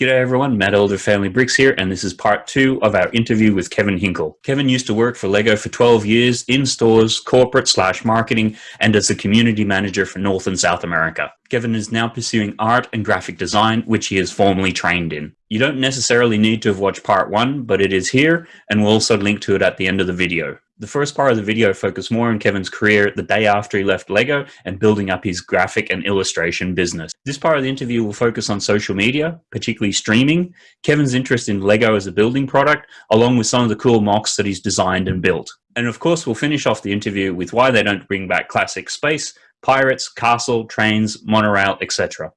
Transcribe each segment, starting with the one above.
G'day everyone, Matt Elder Family Bricks here, and this is part two of our interview with Kevin Hinkle. Kevin used to work for LEGO for 12 years in stores, corporate slash marketing, and as a community manager for North and South America. Kevin is now pursuing art and graphic design, which he is formally trained in. You don't necessarily need to have watched part one, but it is here, and we'll also link to it at the end of the video. The first part of the video focused more on Kevin's career the day after he left LEGO and building up his graphic and illustration business. This part of the interview will focus on social media, particularly streaming, Kevin's interest in LEGO as a building product, along with some of the cool MOCs that he's designed and built. And of course, we'll finish off the interview with why they don't bring back classic space, pirates, castle, trains, monorail, etc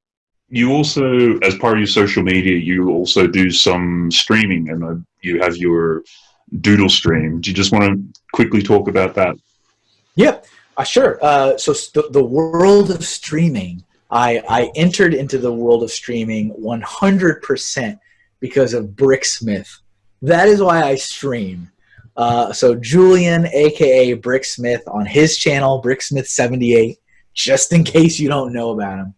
you also, as part of your social media, you also do some streaming, and uh, you have your Doodle Stream. Do you just want to quickly talk about that? Yep, uh, sure. Uh, so the, the world of streaming, I, I entered into the world of streaming 100% because of Bricksmith. That is why I stream. Uh, so Julian, aka Bricksmith, on his channel, Bricksmith78, just in case you don't know about him.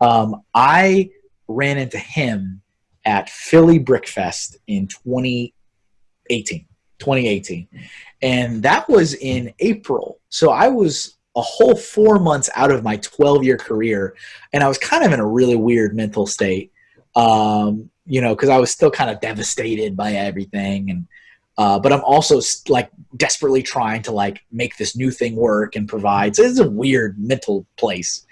Um, I ran into him at Philly Brickfest in 2018. 2018. And that was in April. So I was a whole four months out of my 12 year career. And I was kind of in a really weird mental state, um, you know, because I was still kind of devastated by everything. And, uh, but I'm also like desperately trying to like make this new thing work and provide. So it's a weird mental place.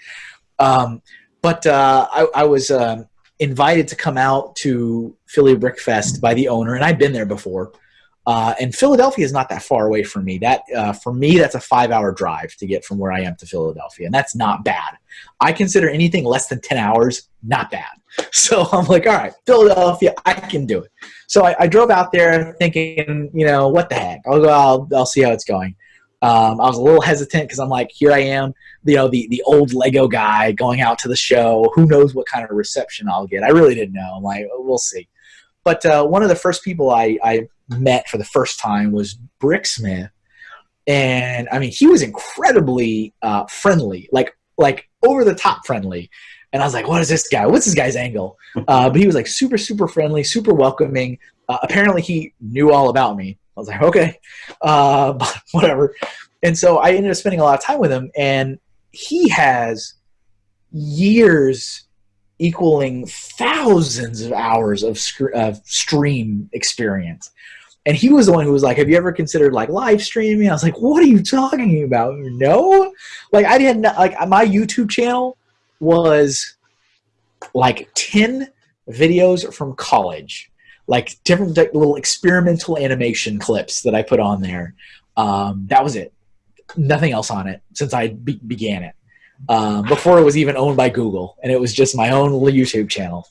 Um, but uh, I, I, was uh, invited to come out to Philly Brickfest by the owner, and I'd been there before. Uh, and Philadelphia is not that far away from me. That uh, for me, that's a five-hour drive to get from where I am to Philadelphia, and that's not bad. I consider anything less than ten hours not bad. So I'm like, all right, Philadelphia, I can do it. So I, I drove out there thinking, you know, what the heck? I'll go. I'll, I'll see how it's going. Um, I was a little hesitant because I'm like, here I am, you know, the the old Lego guy going out to the show. Who knows what kind of reception I'll get? I really didn't know. I'm like, we'll see. But uh, one of the first people I, I met for the first time was Bricksmith, and I mean he was incredibly uh, friendly, like like over the top friendly. And I was like, what is this guy? What's this guy's angle? Uh, but he was like super super friendly, super welcoming. Uh, apparently he knew all about me. I was like, okay, uh, whatever. And so I ended up spending a lot of time with him, and he has years equaling thousands of hours of, of stream experience. And he was the one who was like, "Have you ever considered like live streaming?" I was like, "What are you talking about? No, like I didn't like my YouTube channel was like ten videos from college, like different like, little experimental animation clips that I put on there. Um, that was it. Nothing else on it since I be began it um, before it was even owned by Google, and it was just my own little YouTube channel.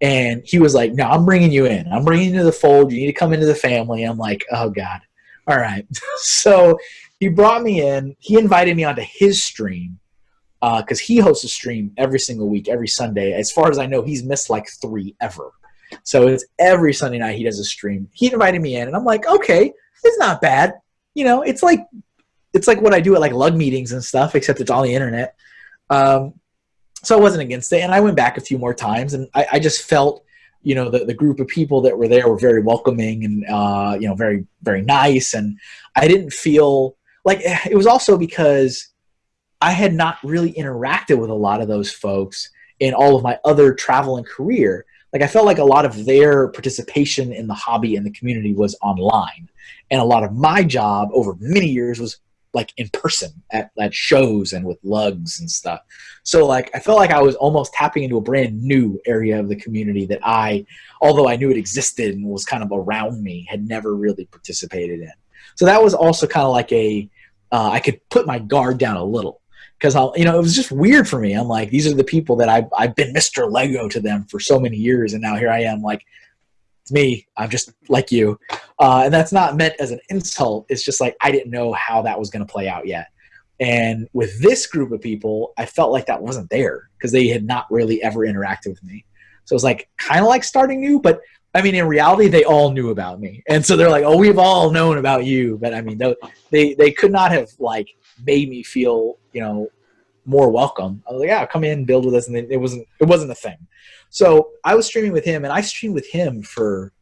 And he was like, "No, I'm bringing you in. I'm bringing you to the fold. You need to come into the family." I'm like, "Oh God, all right." so he brought me in. He invited me onto his stream because uh, he hosts a stream every single week, every Sunday. As far as I know, he's missed like three ever. So it's every Sunday night he does a stream. He invited me in, and I'm like, okay, it's not bad. You know, it's like it's like what I do at like lug meetings and stuff, except it's on the internet. Um, so I wasn't against it, and I went back a few more times, and I, I just felt, you know, the, the group of people that were there were very welcoming and uh, you know very very nice, and I didn't feel like it was also because I had not really interacted with a lot of those folks in all of my other travel and career. Like I felt like a lot of their participation in the hobby and the community was online, and a lot of my job over many years was like in person at, at shows and with lugs and stuff. So like I felt like I was almost tapping into a brand new area of the community that I, although I knew it existed and was kind of around me, had never really participated in. So that was also kind of like a, uh, I could put my guard down a little because I'll, you know, it was just weird for me. I'm like, these are the people that I've, I've been Mr. Lego to them for so many years. And now here I am like, it's me. I'm just like you. Uh, and that's not meant as an insult. It's just like I didn't know how that was going to play out yet. And with this group of people, I felt like that wasn't there because they had not really ever interacted with me. So it was like kind of like starting new, but I mean, in reality, they all knew about me, and so they're like, "Oh, we've all known about you." But I mean, they they could not have like made me feel, you know, more welcome. I was like, yeah, come in, build with us, and it wasn't it wasn't a thing. So I was streaming with him, and I streamed with him for,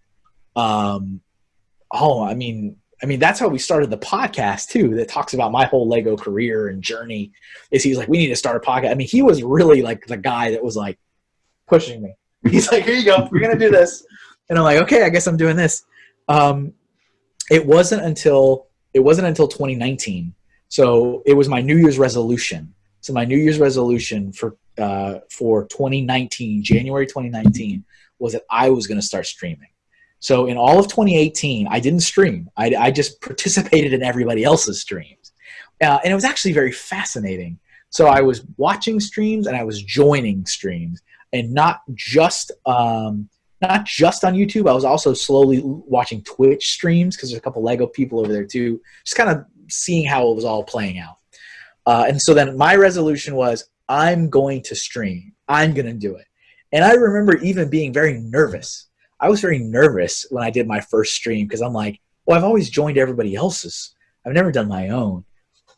um, oh, I mean, I mean that's how we started the podcast too. That talks about my whole Lego career and journey. Is he's like, we need to start a podcast. I mean, he was really like the guy that was like pushing me. He's like, here you go, we're gonna do this, and I'm like, okay, I guess I'm doing this. Um, it wasn't until it wasn't until 2019. So it was my New Year's resolution. So my New Year's resolution for uh, for 2019, January 2019, was that I was going to start streaming. So in all of 2018, I didn't stream. I, I just participated in everybody else's streams, uh, and it was actually very fascinating. So I was watching streams and I was joining streams, and not just um, not just on YouTube. I was also slowly watching Twitch streams because there's a couple Lego people over there too. Just kind of seeing how it was all playing out. Uh, and so then my resolution was I'm going to stream. I'm going to do it. And I remember even being very nervous. I was very nervous when I did my first stream because I'm like, well, I've always joined everybody else's. I've never done my own.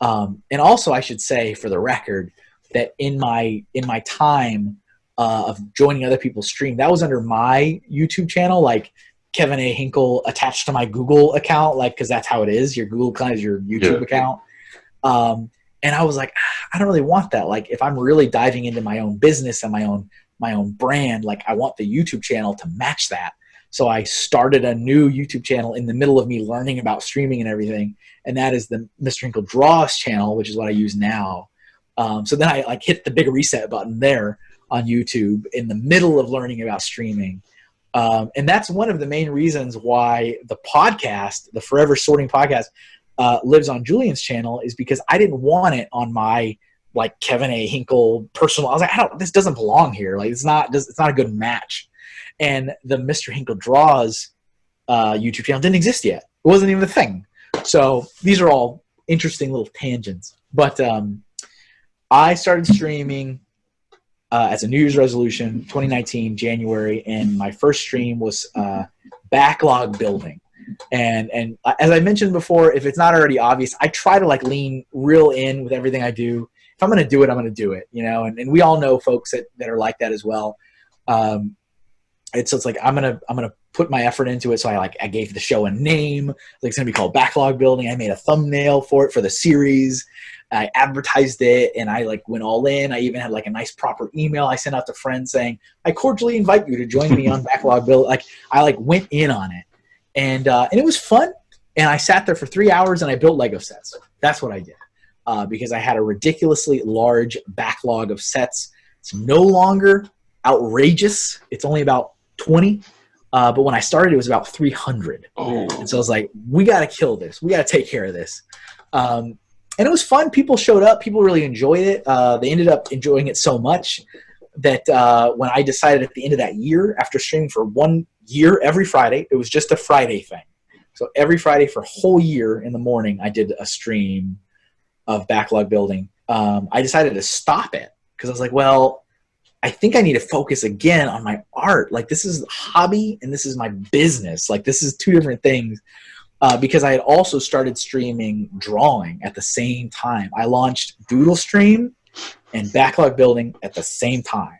Um, and also, I should say for the record that in my in my time uh, of joining other people's stream. That was under my YouTube channel, like Kevin A. Hinkle attached to my Google account, like because that's how it is. Your Google account is your YouTube yeah. account. Um, and I was like, ah, I don't really want that. Like, if I'm really diving into my own business and my own my own brand, like I want the YouTube channel to match that. So I started a new YouTube channel in the middle of me learning about streaming and everything, and that is the Mr. Hinkle Draws channel, which is what I use now. Um, so then I like hit the big reset button there on YouTube in the middle of learning about streaming. Um, and that's one of the main reasons why the podcast, the Forever Sorting podcast, uh, lives on Julian's channel is because I didn't want it on my like Kevin A. Hinkle personal. I was like, I don't, this doesn't belong here. Like, it's not, it's not a good match. And the Mr. Hinkle Draws uh, YouTube channel didn't exist yet. It wasn't even a thing. So these are all interesting little tangents. But um, I started streaming uh, as a New Year's resolution, 2019 January, and my first stream was uh, backlog building. And and as I mentioned before, if it's not already obvious, I try to like lean real in with everything I do. If I'm going to do it, I'm going to do it. You know, and, and we all know folks that, that are like that as well. Um, it's it's like I'm gonna I'm gonna put my effort into it. So I like I gave the show a name. Like it's gonna be called Backlog Building. I made a thumbnail for it for the series. I advertised it and I like went all in. I even had like a nice proper email I sent out to friends saying, I cordially invite you to join me on Backlog Build. Like I like went in on it and, uh, and it was fun. And I sat there for three hours and I built Lego sets. That's what I did uh, because I had a ridiculously large backlog of sets. It's no longer outrageous. It's only about 20. Uh, but when I started, it was about 300. Oh. And so I was like, we got to kill this. We got to take care of this. Um, and it was fun. People showed up. People really enjoyed it. Uh, they ended up enjoying it so much that uh, when I decided at the end of that year, after streaming for one year every Friday, it was just a Friday thing. So every Friday for a whole year in the morning, I did a stream of backlog building. Um, I decided to stop it because I was like, well, I think I need to focus again on my art. Like this is a hobby and this is my business. Like this is two different things uh, because I had also started streaming drawing at the same time. I launched Doodle Stream and Backlog Building at the same time.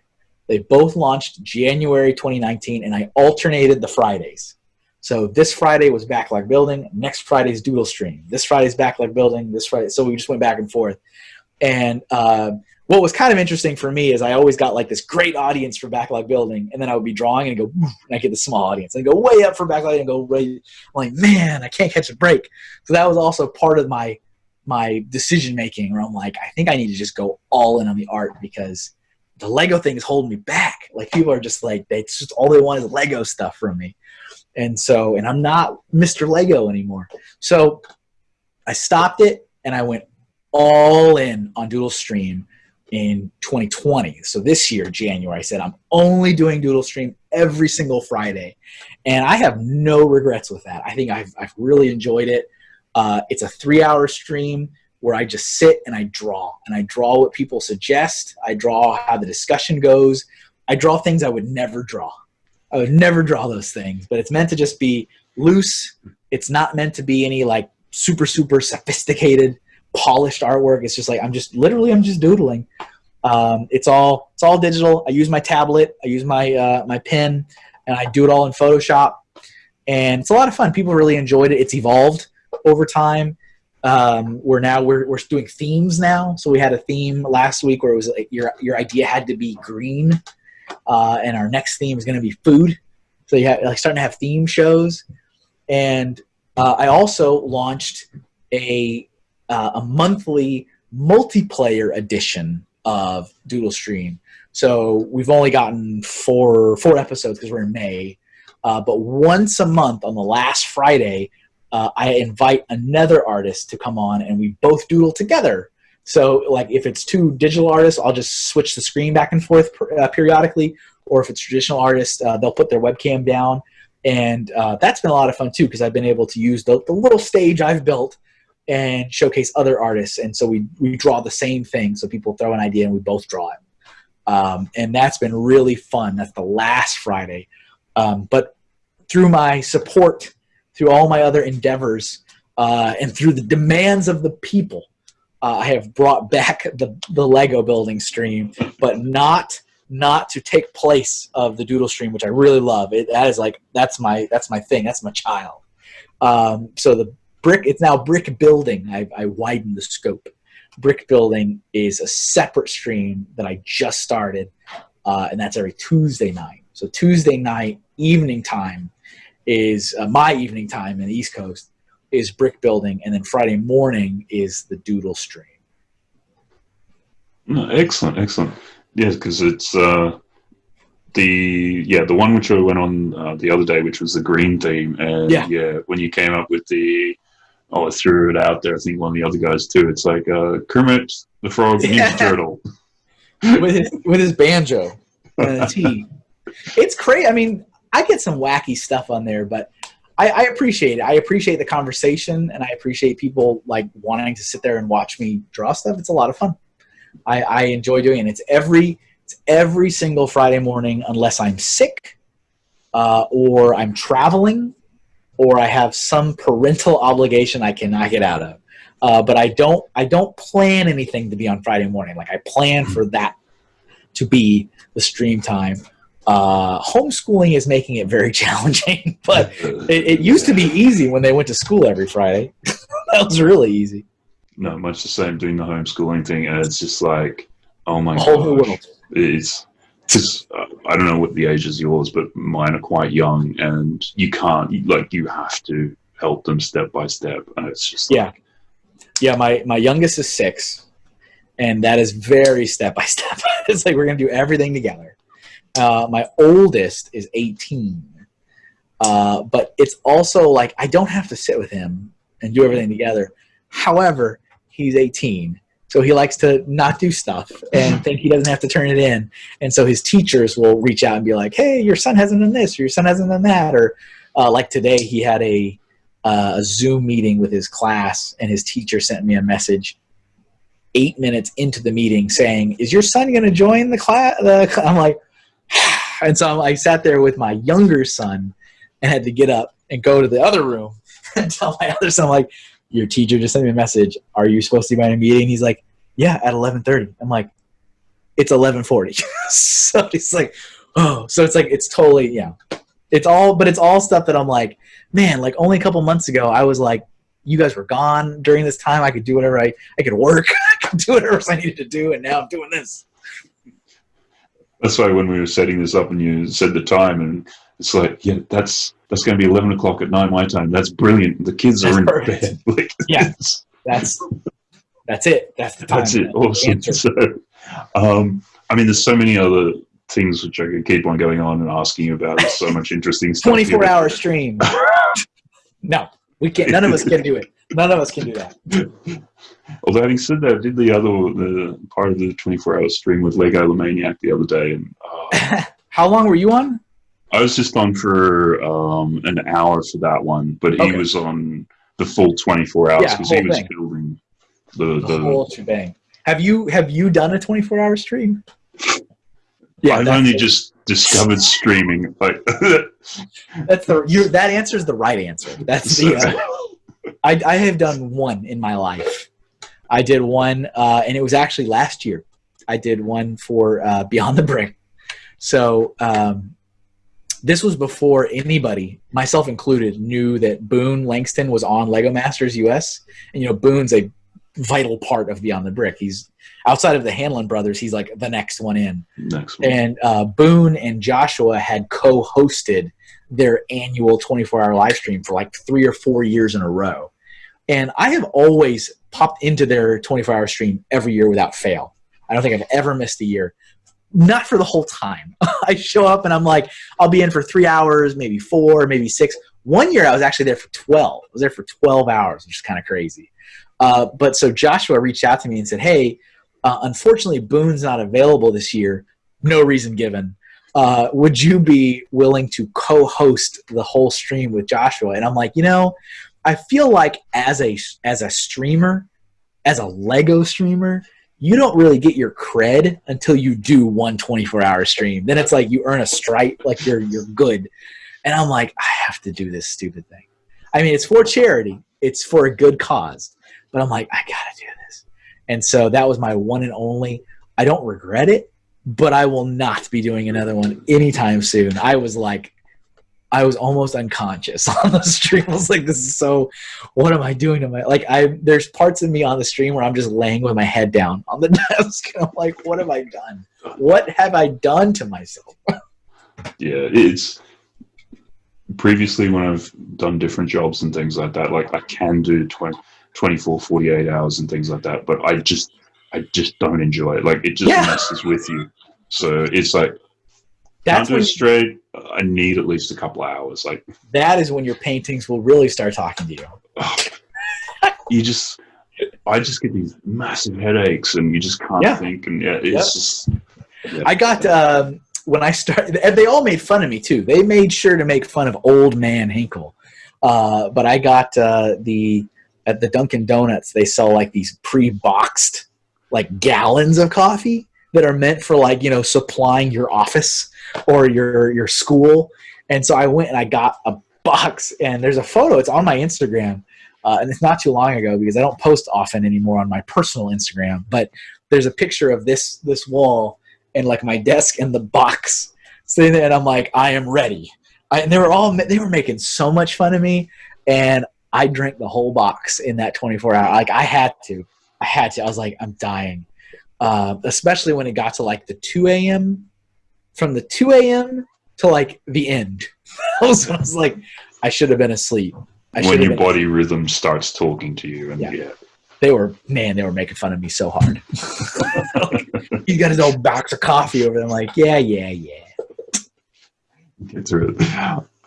They both launched January 2019, and I alternated the Fridays. So this Friday was Backlog Building, next Friday's Doodle Stream. This Friday's Backlog Building, this Friday. So we just went back and forth. And uh, what was kind of interesting for me is I always got like this great audience for backlog building, and then I would be drawing and go, and I get the small audience, and go way up for backlog and go right. Like, man, I can't catch a break. So that was also part of my my decision making, where I'm like, I think I need to just go all in on the art because the Lego thing is holding me back. Like people are just like, they just all they want is Lego stuff from me, and so and I'm not Mr. Lego anymore. So I stopped it and I went all in on Doodle Stream in 2020. So this year, January, I said I'm only doing Doodle Stream every single Friday, and I have no regrets with that. I think I've I've really enjoyed it. Uh, it's a three-hour stream where I just sit and I draw, and I draw what people suggest. I draw how the discussion goes. I draw things I would never draw. I would never draw those things, but it's meant to just be loose. It's not meant to be any like super super sophisticated polished artwork. It's just like I'm just literally I'm just doodling. Um, it's all it's all digital. I use my tablet. I use my uh, my pen, and I do it all in Photoshop. And it's a lot of fun. People really enjoyed it. It's evolved over time. Um, we're now we're we're doing themes now. So we had a theme last week where it was like your your idea had to be green, uh, and our next theme is going to be food. So you have like starting to have theme shows, and uh, I also launched a uh, a monthly multiplayer edition of Doodle Stream. So we've only gotten four four episodes because we're in May, uh, but once a month on the last Friday, uh, I invite another artist to come on, and we both doodle together. So like if it's two digital artists, I'll just switch the screen back and forth per, uh, periodically, or if it's traditional artists, uh, they'll put their webcam down, and uh, that's been a lot of fun too because I've been able to use the, the little stage I've built and showcase other artists. And so we, we draw the same thing. So people throw an idea and we both draw it. Um, and that's been really fun. That's the last Friday. Um, but through my support, through all my other endeavors, uh, and through the demands of the people, uh, I have brought back the, the Lego building stream, but not not to take place of the doodle stream, which I really love. It that is like that's my that's my thing. That's my child. Um, so the brick it's now brick building i, I widened the scope brick building is a separate stream that i just started uh, and that's every tuesday night so tuesday night evening time is uh, my evening time in the east coast is brick building and then friday morning is the doodle stream No, excellent, excellent. Yes, because it's uh, the yeah the one which I went on uh, the other day, which was the green theme, and Yeah. yeah, when you came up with the oh, I threw it out there. I think one of the other guys too. It's like uh, Kermit the Frog Ninja Yeah. Turtle. with his, with his banjo and a. It's crazy. I mean, I get some wacky stuff on there, but I, I appreciate it. I appreciate the conversation, and I appreciate people like wanting to sit there and watch me draw stuff. It's a lot of fun. I, I enjoy doing it. It's every it's every single Friday morning, unless I'm sick, uh, or I'm traveling, or I have some parental obligation I cannot get out of. Uh, but I don't I don't plan anything to be on Friday morning. Like I plan for that to be the stream time. Uh, homeschooling is making it very challenging, but it, it used to be easy when they went to school every Friday. that was really easy. no, much the same doing the homeschooling thing, and it's just like oh my A whole new gosh, world. it's because uh, I don't know what the age is yours, but mine are quite young, and you can't like you have to help them step by step, and it's just Yeah. Yeah, my my youngest is six, and that is very step by step. It's like we're gonna do everything together. Uh, my oldest is eighteen, uh, but it's also like I don't have to sit with him and do everything together. However, he's eighteen, so he likes to not do stuff and think he doesn't have to turn it in. And so his teachers will reach out and be like, "Hey, your son hasn't done this, or your son hasn't done that," or uh, like today he had a uh, a Zoom meeting with his class, and his teacher sent me a message eight minutes into the meeting saying, "Is your son going to join the class?" I'm like, and so I sat there with my younger son and had to get up and go to the other room and tell my other son, like, "Your teacher just sent me a message. Are you supposed to be in a meeting?" He's like, "Yeah, at 11:30." I'm like, "It's 11:40." so he's like, "Oh," so it's like it's totally yeah. It's all, but it's all stuff that I'm like, man, like only a couple months ago, I was like, you guys were gone during this time. I could do whatever I, I could work, I could do whatever I needed to do, and now I'm doing this. That's why when we were setting this up and you said the time, and it's like, yeah, that's that's going to be eleven o'clock at night my time. That's brilliant. The kids That's are in perfect. bed. Like, Yeah. That's that's it. That's the time. that's it. Awesome. So, um, I mean, there's so many other things which I could keep on going on and asking you about. There's so much interesting stuff. 24 here. hour stream. no, we can't. None of us can do it. None of us can do that. Although having said that, I did the other the part of the 24 hour stream with Lego Maniac the other day, and uh, How long were you on? I was just on for um, an hour for that one, but he Okay. was on the full 24 hours Yeah, because he was thing. building the, The the whole shebang. Have you have you done a 24 hour stream? Yeah, I've only it. just discovered streaming. Like, That's the you that answer is the right answer. That's the. Uh, I I have done one in my life. I did one, uh, and it was actually last year. I did one for uh, Beyond the Brick. So um, this was before anybody, myself included, knew that Boone Langston was on Lego Masters US. And you know, Boone's a vital part of Beyond the Brick. He's outside of the Hanlon brothers. He's like the next one in. Next one. And uh, Boone and Joshua had co-hosted their annual 24-hour live stream for like three or four years in a row. And I have always popped into their 24-hour stream every year without fail. I don't think I've ever missed a year. Not for the whole time. I show up and I'm like, I'll be in for three hours, maybe four, maybe six. One year I was actually there for 12. I was there for 12 hours, which is kind of crazy. Uh, but so Joshua reached out to me and said, hey, uh, unfortunately, Boone's not available this year. No reason given. Uh, would you be willing to co-host the whole stream with Joshua? And I'm like, you know, I feel like as a as a streamer, as a Lego streamer, you don't really get your cred until you do one 24 hour stream. Then it's like you earn a stripe, like you're you're good. And I'm like, I have to do this stupid thing. I mean, it's for charity. It's for a good cause. But I'm like, I gotta do this. And so that was my one and only. I don't regret it, but I will not be doing another one anytime soon. I was like, I was almost unconscious on the stream. I was like, this is so, what am I doing to my, like, I, there's parts of me on the stream where I'm just laying with my head down on the desk. And I'm like, what have I done? What have I done to myself? yeah, it's previously when I've done different jobs and things like that, like I can do 20, 24, 48 hours and things like that, but I just, I just don't enjoy it. Like it just Yeah. messes with you. So it's like, That's can't do when, it straight. I need at least a couple hours. Like, that is when your paintings will really start talking to you. oh, you just, I just get these massive headaches and you just can't Yeah. think. And yeah, it's Yep. just, yeah. I got um, when I started, and they all made fun of me too. They made sure to make fun of old man Hinkle. Uh, but I got uh, the at the Dunkin' Donuts. They sell like these pre-boxed like gallons of coffee that are meant for like you know supplying your office or your your school. And so I went and I got a box, and there's a photo. It's on my Instagram. Uh, and it's not too long ago because I don't post often anymore on my personal Instagram. But there's a picture of this this wall and like my desk and the box sitting there, and I'm like, I am ready. I, and they were all they were making so much fun of me, and I drank the whole box in that 24 hour. Like I had to, I had to. I was like, I'm dying. Uh, especially when it got to like the 2 a.m. From the 2 a.m. to like the end, I was, I was like, I should have been asleep. I when your body rhythm starts talking to you. And Yeah. yeah. they were man, they were making fun of me so hard. He's got his old box of coffee over there. I'm like, yeah, yeah, yeah. Get through it.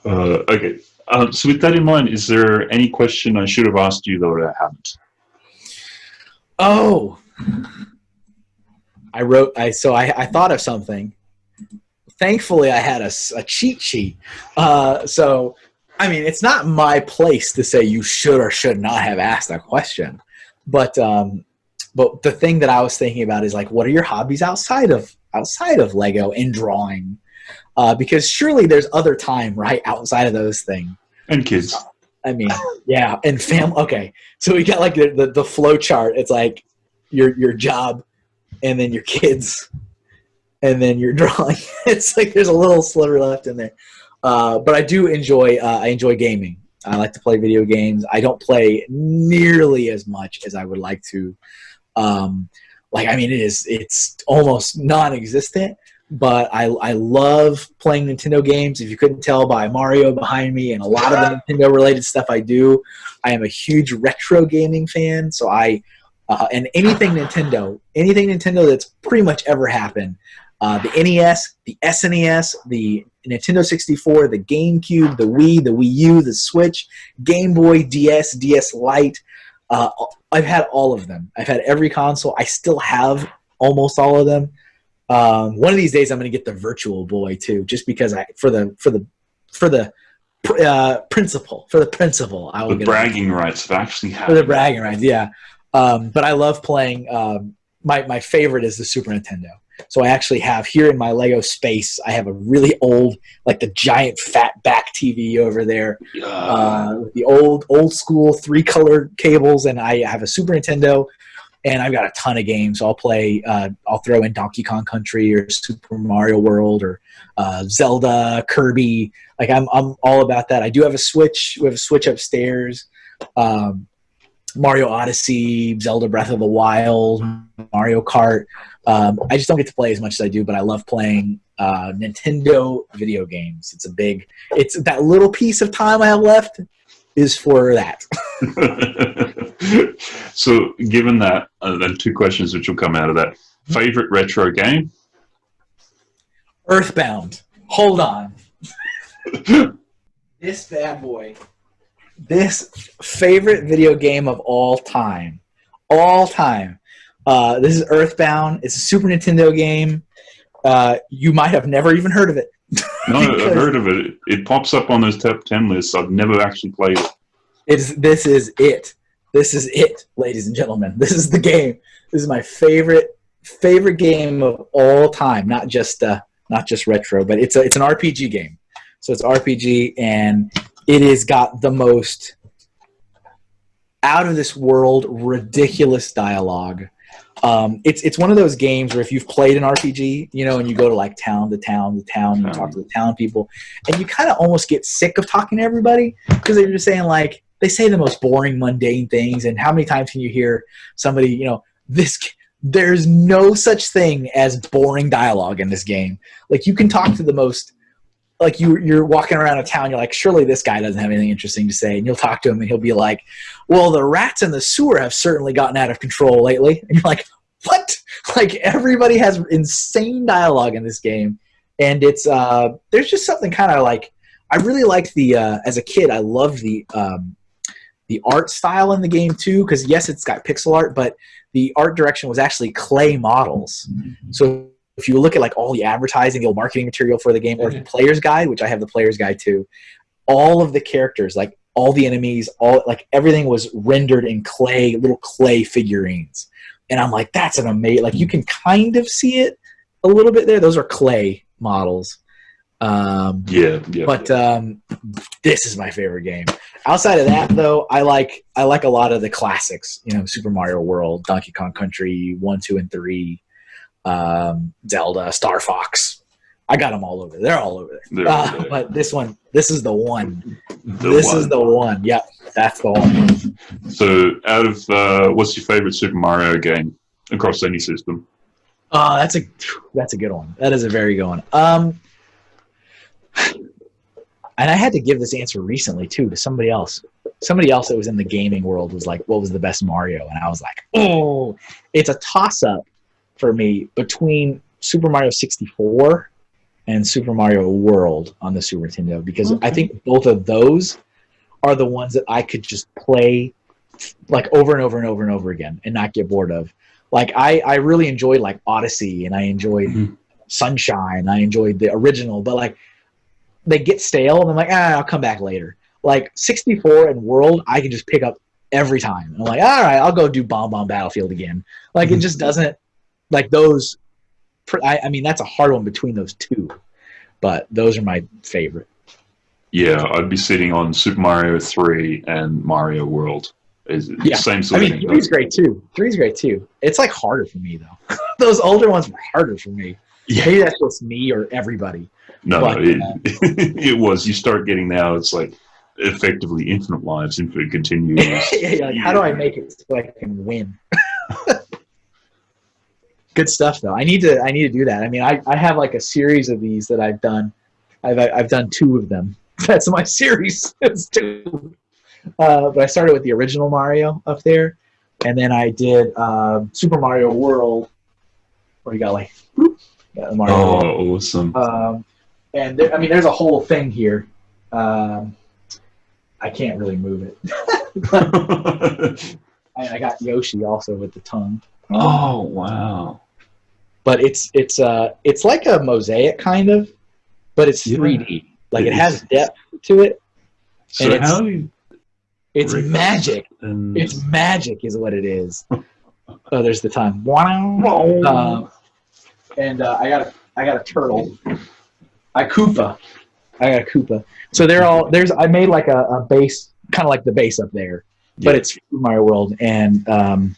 Uh, okay. Um, so with that in mind, is there any question I should have asked you though that I haven't? Oh, I wrote. I so I, I thought of something. Thankfully, I had a cheat sheet. Uh, so, I mean, it's not my place to say you should or should not have asked that question, but um, but the thing that I was thinking about is like, what are your hobbies outside of outside of Lego and drawing? Uh, because surely there's other time right outside of those things. And kids. I mean, yeah, and fam. Okay, so we got like the, the the flow chart. It's like your your job, and then your kids, and then your drawing. it's like there's a little sliver left in there. Uh, but I do enjoy uh, I enjoy gaming. I like to play video games. I don't play nearly as much as I would like to. Um, like I mean, it is it's almost non-existent. But I I love playing Nintendo games. If you couldn't tell by Mario behind me and a lot of the Nintendo related stuff I do, I am a huge retro gaming fan. So I uh, and anything Nintendo, anything Nintendo that's pretty much ever happened. Uh, the NES, the SNES, the Nintendo 64, the GameCube, the Wii, the Wii U, the Switch, Game Boy, DS, DS Lite. Uh, I've had all of them. I've had every console. I still have almost all of them. Um, one of these days, I'm going to get the Virtual Boy too, just because I for the for the for the uh, principle for the principle. I will The get bragging rights of actually for having the bragging rights. Yeah, um, but I love playing. Um, my my favorite is the Super Nintendo. So I actually have here in my Lego space. I have a really old, like the giant fat back TV over there Uh, uh, the old old school three color cables, and I have a Super Nintendo. And I've got a ton of games. I'll play. Uh, I'll throw in Donkey Kong Country or Super Mario World or uh, Zelda, Kirby. Like I'm, I'm all about that. I do have a Switch. We have a Switch upstairs. Um, Mario Odyssey, Zelda Breath of the Wild, Mario Kart. Um, I just don't get to play as much as I do, but I love playing uh, Nintendo video games. It's a big. It's that little piece of time I have left is for that. so, given that, uh, then two questions which will come out of that. Favorite retro game? Earthbound. Hold on. this bad boy. This favorite video game of all time. All time. Uh, this is Earthbound. It's a Super Nintendo game. Uh, you might have never even heard of it. no, I've heard of it. It pops up on those top ten lists. I've never actually played it. It's this is it. This is it, ladies and gentlemen. This is the game. This is my favorite favorite game of all time. Not just uh, not just retro, but it's a it's an RPG game. So it's RPG, and it has got the most out of this world ridiculous dialogue um, it's it's one of those games where if you've played an RPG, you know, and you go to like town to town to town, and you talk to the town people, and you kind of almost get sick of talking to everybody because they're just saying like they say the most boring, mundane things. And how many times can you hear somebody, you know, this? There's no such thing as boring dialogue in this game. Like you can talk to the most like you you're walking around a town you're like surely this guy doesn't have anything interesting to say and you'll talk to him and he'll be like well the rats in the sewer have certainly gotten out of control lately and you're like what like everybody has insane dialogue in this game and it's uh there's just something kind of like i really liked the uh as a kid i loved the um the art style in the game too because yes it's got pixel art but the art direction was actually clay models mm-hmm. so if you look at like all the advertising, the old marketing material for the game, or the player's guide, which I have the player's guide too, all of the characters, like all the enemies, all like everything was rendered in clay, little clay figurines. And I'm like, that's an amazing. Like you can kind of see it a little bit there. Those are clay models. Um, yeah, yeah. But um, this is my favorite game. Outside of that, though, I like I like a lot of the classics. You know, Super Mario World, Donkey Kong Country, one, two, and three um, Zelda, Star Fox. I got them all over. They're all over there. Uh, but this one, this is the one. The this one. is the one. Yep, that's the one. So, out of uh, what's your favorite Super Mario game across any system? Oh, that's a that's a good one. That is a very good one. Um, and I had to give this answer recently too to somebody else. Somebody else that was in the gaming world was like, "What was the best Mario?" And I was like, "Oh, it's a toss up for me between Super Mario 64 and Super Mario World on the Super Nintendo because okay. I think both of those are the ones that I could just play like over and over and over and over again and not get bored of. Like I, I really enjoyed like Odyssey and I enjoyed mm-hmm. Sunshine. I enjoyed the original, but like they get stale and I'm like, ah, I'll come back later. Like 64 and World, I can just pick up every time. And I'm like, all right, I'll go do Bob-omb Battlefield again. Like mm-hmm. it just doesn't like those. I, I mean, that's a hard one between those two, but those are my favorite. Yeah, I'd be sitting on Super Mario Three and Mario World. Is yeah. same sort I mean, three's great too. Three's great too. It's like harder for me though. Those older ones were harder for me. Yeah. Maybe that's just me or everybody. No, but, it, uh, it was. You start getting now. It's like effectively infinite lives, infinite continues. yeah, like, how do I make it so I can win? good stuff though. I need to I need to do that. I mean, I, I have like a series of these that I've done. I've I've done two of them. That's my series. it's two. Uh, but I started with the original Mario up there, and then I did uh, Super Mario World, where you got like got Mario oh, World. awesome! Um, and there, I mean, there's a whole thing here. Um, I can't really move it. I, I got Yoshi also with the tongue. Oh wow! but it's it's uh it's like a mosaic kind of, but it's yeah. 3D. Like it, it has depth to it. So and how it's, it's magic. And... It's magic is what it is. oh, there's the time. Uh, and uh, I got a I got a turtle. I Koopa. I got a Koopa. So they're all there's I made like a, a base kind of like the base up there, but it's Mario World and um,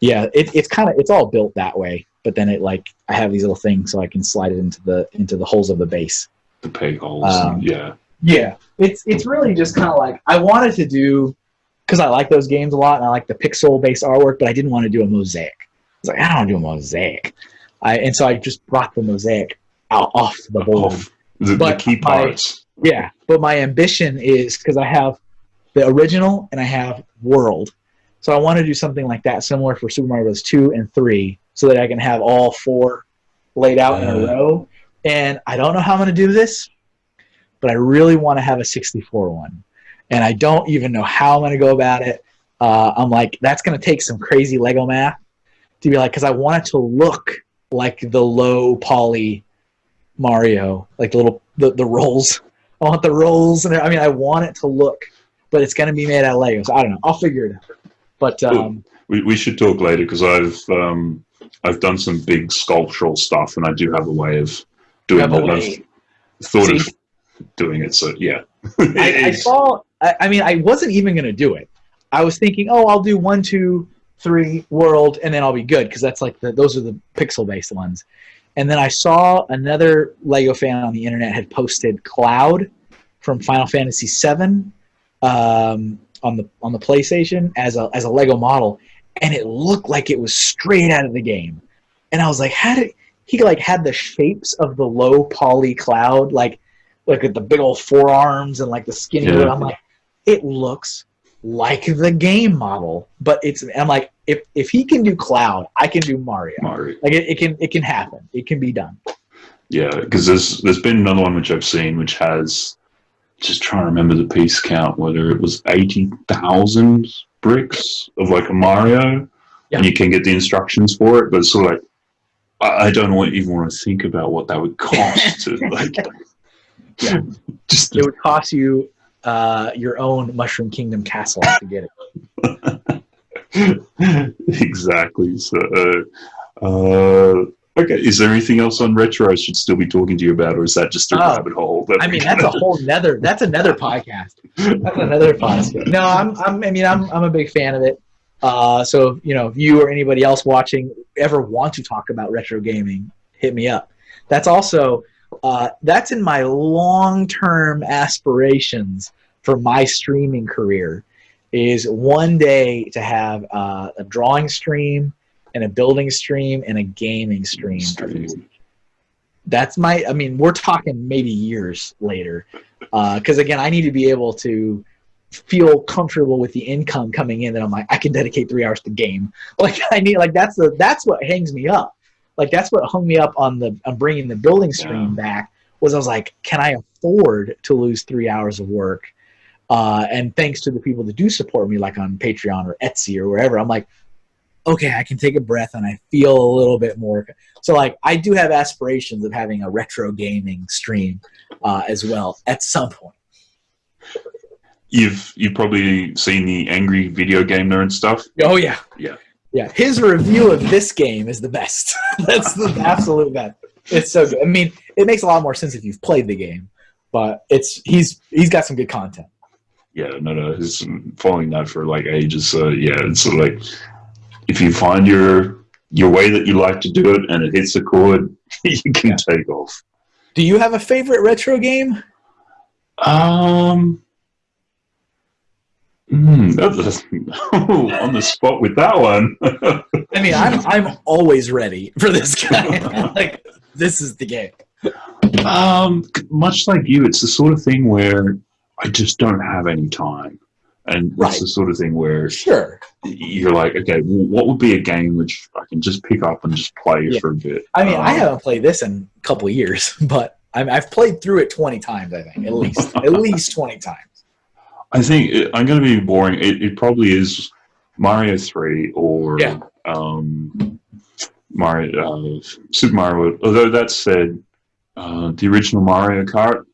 yeah, it, it's kind of it's all built that way. But then it like I have these little things so I can slide it into the into the holes of the base. The peg holes. Um, yeah. Yeah, it's it's really just kind of like I wanted to do because I like those games a lot and I like the pixel based artwork, but I didn't want to do a mosaic. I was like, I don't want to do a mosaic. I and so I just brought the mosaic off the board. Off the, the But key my- parts. Yeah, but my ambition is because I have the original and I have World, so I want to do something like that, similar for Super Mario Bros. Two and Three, so that I can have all four laid out in a Uh. row. And I don't know how I'm going to do this, but I really want to have a 64 one, and I don't even know how I'm going to go about it. Uh, I'm like, that's going to take some crazy Lego math to be like, because I want it to look like the low poly Mario, like the little the, the rolls. I want the rolls, and I mean, I want it to look, but it's going to be made out of Lego. So I don't know. I'll figure it out. But um, We, we should talk later because I've um, I've done some big sculptural stuff and I do have a way of doing have a that. way. I've thought See? of doing it. So yeah, I, I saw. I, I mean, I wasn't even going to do it. I was thinking, oh, I'll do one, two, three, world, and then I'll be good because that's like the those are the pixel based ones. And then I saw another Lego fan on the internet had posted Cloud from Final Fantasy VII um, on the on the PlayStation as a as a Lego model, and it looked like it was straight out of the game. And I was like, how did he like had the shapes of the low poly Cloud like like at the big old forearms and like the skinny. Yeah. I'm like, it looks like the game model, but it's. I'm like, if if he can do Cloud, I can do Mario. Mario. Like it, it can it can happen. It can be done. Yeah, because there's there's been another one which I've seen which has just trying to remember the piece count whether it was eighty thousand bricks of like a Mario, Yeah. and you can get the instructions for it, but it's sort of like I, I don't want, even want to think about what that would cost to like. Yeah. Just It would cost you uh, your own Mushroom Kingdom castle to get it. exactly. So, uh, uh, okay. Is there anything else on retro I should still be talking to you about, or is that just a Oh. rabbit hole? that I mean, that's a whole nether. That's another podcast. That's another podcast. No, I'm. I'm I mean, I'm. I'm a big fan of it. Uh, so you know, if you or anybody else watching ever want to talk about retro gaming, hit me up. That's also uh, that's in my long-term aspirations for my streaming career. Is one day to have uh, a drawing stream and a building stream and a gaming stream. Stream. That's my. I mean, we're talking maybe years later, because again, I need to be able to feel comfortable with the income coming in that I'm like I can dedicate three hours to game. Like I need like that's the that's what hangs me up. Like that's what hung me up on the on bringing the building stream back was I was like, can I afford to lose three hours of work? Uh, and thanks to the people that do support me, like on Patreon or Etsy or wherever, I'm like, okay, I can take a breath and I feel a little bit more. So like I do have aspirations of having a retro gaming stream uh, as well at some point. You've you've probably seen the angry video game nerd stuff. Oh yeah, Yeah. yeah. His review of this game is the best. That's the absolute best. It's so good. I mean, it makes a lot more sense if you've played the game, but it's he's he's got some good content. Yeah, no, no, he's been following that for like ages. So yeah, it's sort of like if you find your your way that you like to do it and it hits a chord, you can Yeah. take off. Do you have a favorite retro game? Um. hmm, that's- on the spot with that one. I mean, I'm I'm always ready for this guy. like this is the game. Um, much like you, it's the sort of thing where I just don't have any time, and Right. it's the sort of thing where Sure. you're like, okay, well, what would be a game which I can just pick up and just play Yeah. for a bit? I mean, I Um, haven't played this in a couple of years, but I'm, I've played through it 20 times. I think at least at least 20 times. I think it, I'm going to be boring. It, it probably is Mario Three or Yeah. um, Mario uh, Super Mario. Although that said, uh, the original Mario Kart,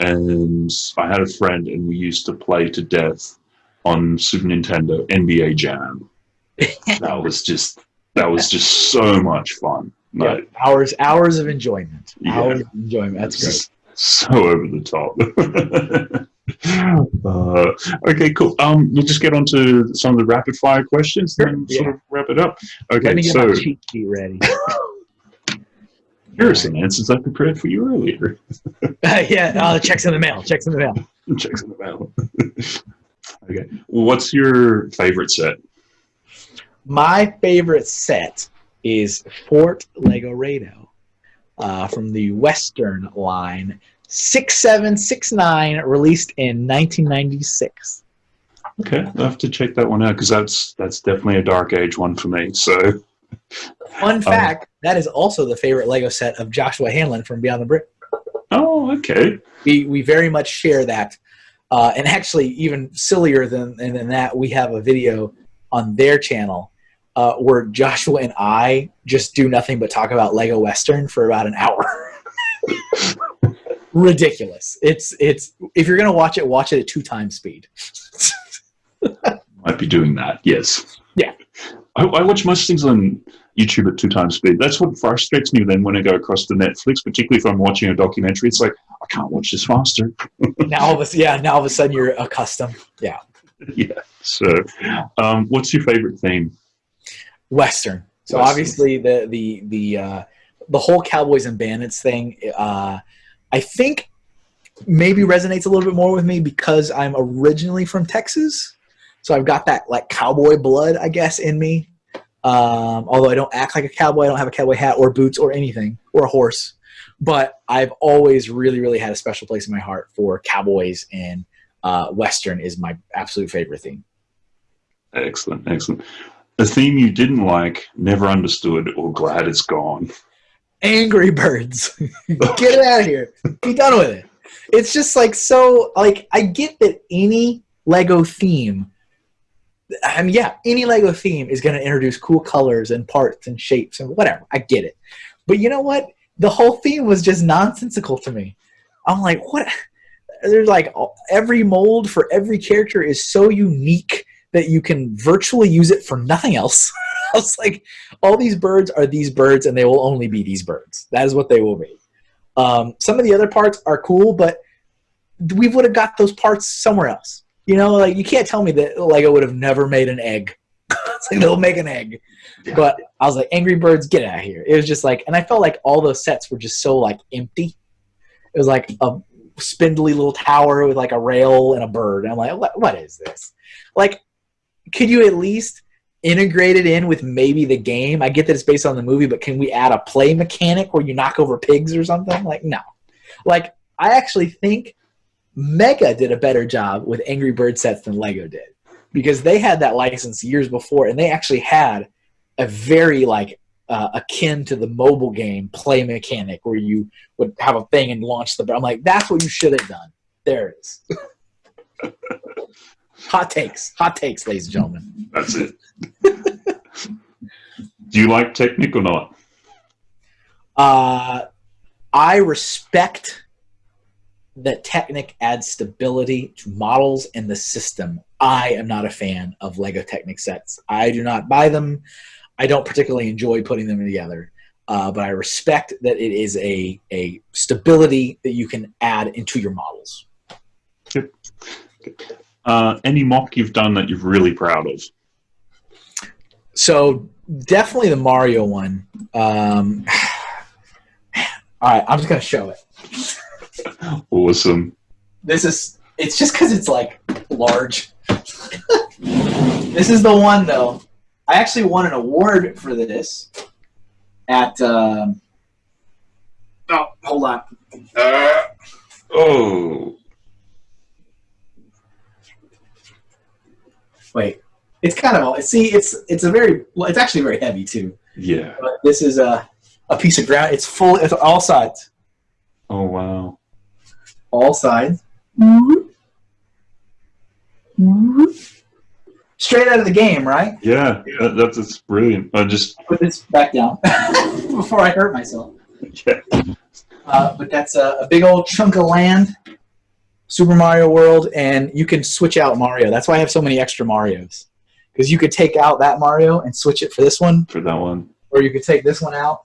and I had a friend, and we used to play to death on Super Nintendo NBA Jam. that was just that was just so much fun. Yeah, Like, hours hours of enjoyment. Yeah. Hours of enjoyment. That's great. so over the top. uh, okay, cool. Um, we'll just get on to some of the rapid fire questions Sure, and yeah. sort of wrap it up. Let Okay, me get so my cheat sheet ready. some answers I prepared for you earlier. yeah, uh, checks in the mail. Checks in the mail. Checks in the mail. okay, what's your favorite set? My favorite set is Fort Legoredo uh, from the Western line, 6769, released in 1996. Okay, I'll have to check that one out because that's that's definitely a dark age one for me. So Fun fact that is also the favorite Lego set of Joshua Hanlon from Beyond the Brick. oh, okay. We, we very much share that. Uh, and actually, even sillier than, than that, we have a video on their channel uh, where Joshua and I just do nothing but talk about Lego Western for about an hour. Ridiculous. It's it's if you're gonna watch it, watch it at two times speed. Might be doing that. Yes. I, I watch most things on YouTube at two times speed. That's what frustrates me then when I go across to Netflix, particularly if I'm watching a documentary. It's like I can't watch this faster. now all of a yeah, now all of a sudden you're accustomed. Yeah, yeah. So, um, what's your favorite theme? Western. So Western. obviously the the the uh, the whole Cowboys and Bandits thing, uh, I think maybe resonates a little bit more with me because I'm originally from Texas, so I've got that like cowboy blood, I guess, in me. Um, although I don't act like a cowboy, I don't have a cowboy hat or boots or anything or a horse, but I've always really, really had a special place in my heart for cowboys and uh, Western is my absolute favorite theme. Excellent, excellent. A theme you didn't like, never understood, or glad it's gone. Angry Birds. get it out of here. Be done with it. It's just like so like I get that any Lego theme I mean yeah, any Lego theme is gonna introduce cool colors and parts and shapes and whatever. I get it. But you know what? The whole theme was just nonsensical to me. I'm like, what there's like every mold for every character is so unique that you can virtually use it for nothing else. I was like, all these birds are these birds and they will only be these birds. That is what they will be. Um, some of the other parts are cool, but we would have got those parts somewhere else. You know, like you can't tell me that Lego would have never made an egg. it's like they'll make an egg. But I was like, Angry Birds, get out of here. It was just like, and I felt like all those sets were just so like empty. It was like a spindly little tower with like a rail and a bird. And I'm like, what, what is this? Like, could you at least integrate it in with maybe the game? I get that it's based on the movie, but can we add a play mechanic where you knock over pigs or something? Like, no. Like, I actually think Mega did a better job with Angry Bird sets than Lego did because they had that license years before and they actually had a very like uh, akin to the mobile game play mechanic where you would have a thing and launch the. I'm like, that's what you should have done. There it is. hot takes, hot takes, ladies and gentlemen. That's it. Do you like Technic or not? Uh, I respect that Technic adds stability to models and the system. I am not a fan of Lego Technic sets. I do not buy them. I don't particularly enjoy putting them together. Uh, but I respect that it is a, a stability that you can add into your models. Uh, any mock you've done that you're really proud of? So definitely the Mario one. Um, all right, I'm just gonna show it. Awesome. This is it's just because it's like large. this is the one though. I actually won an award for this at. Um, oh, hold on. Uh, Oh, wait, it's kind of see. It's it's a very well, it's actually very heavy too. yeah. But this is a a piece of ground. It's full. It's all sides. Oh, wow. All sides. Straight out of the game, right? Yeah, that, that's, that's brilliant. I just, Put this back down before I hurt myself. yeah. Uh, but that's a, a big old chunk of land, Super Mario World, and you can switch out Mario. That's why I have so many extra Marios. Because you could take out that Mario and switch it for this one, for that one. or you could take this one out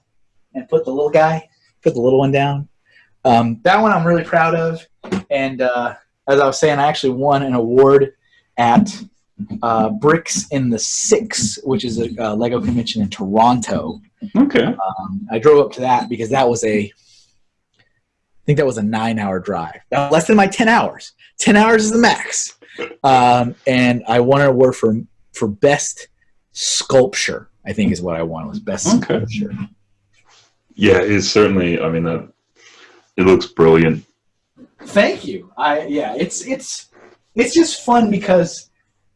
and put the little guy, put the little one down. Um, that one I'm really proud of, and uh, as I was saying, I actually won an award at uh, Bricks in the Six, which is a uh, Lego convention in Toronto. Okay. Um, I drove up to that because that was a, I think that was a nine-hour drive. Now, less than my ten hours. Ten hours is the max. Um, and I won an award for for best sculpture. I think is what I won was best Okay. sculpture. Yeah, it's certainly. I mean, that it looks brilliant. Thank you. I yeah, it's it's it's just fun because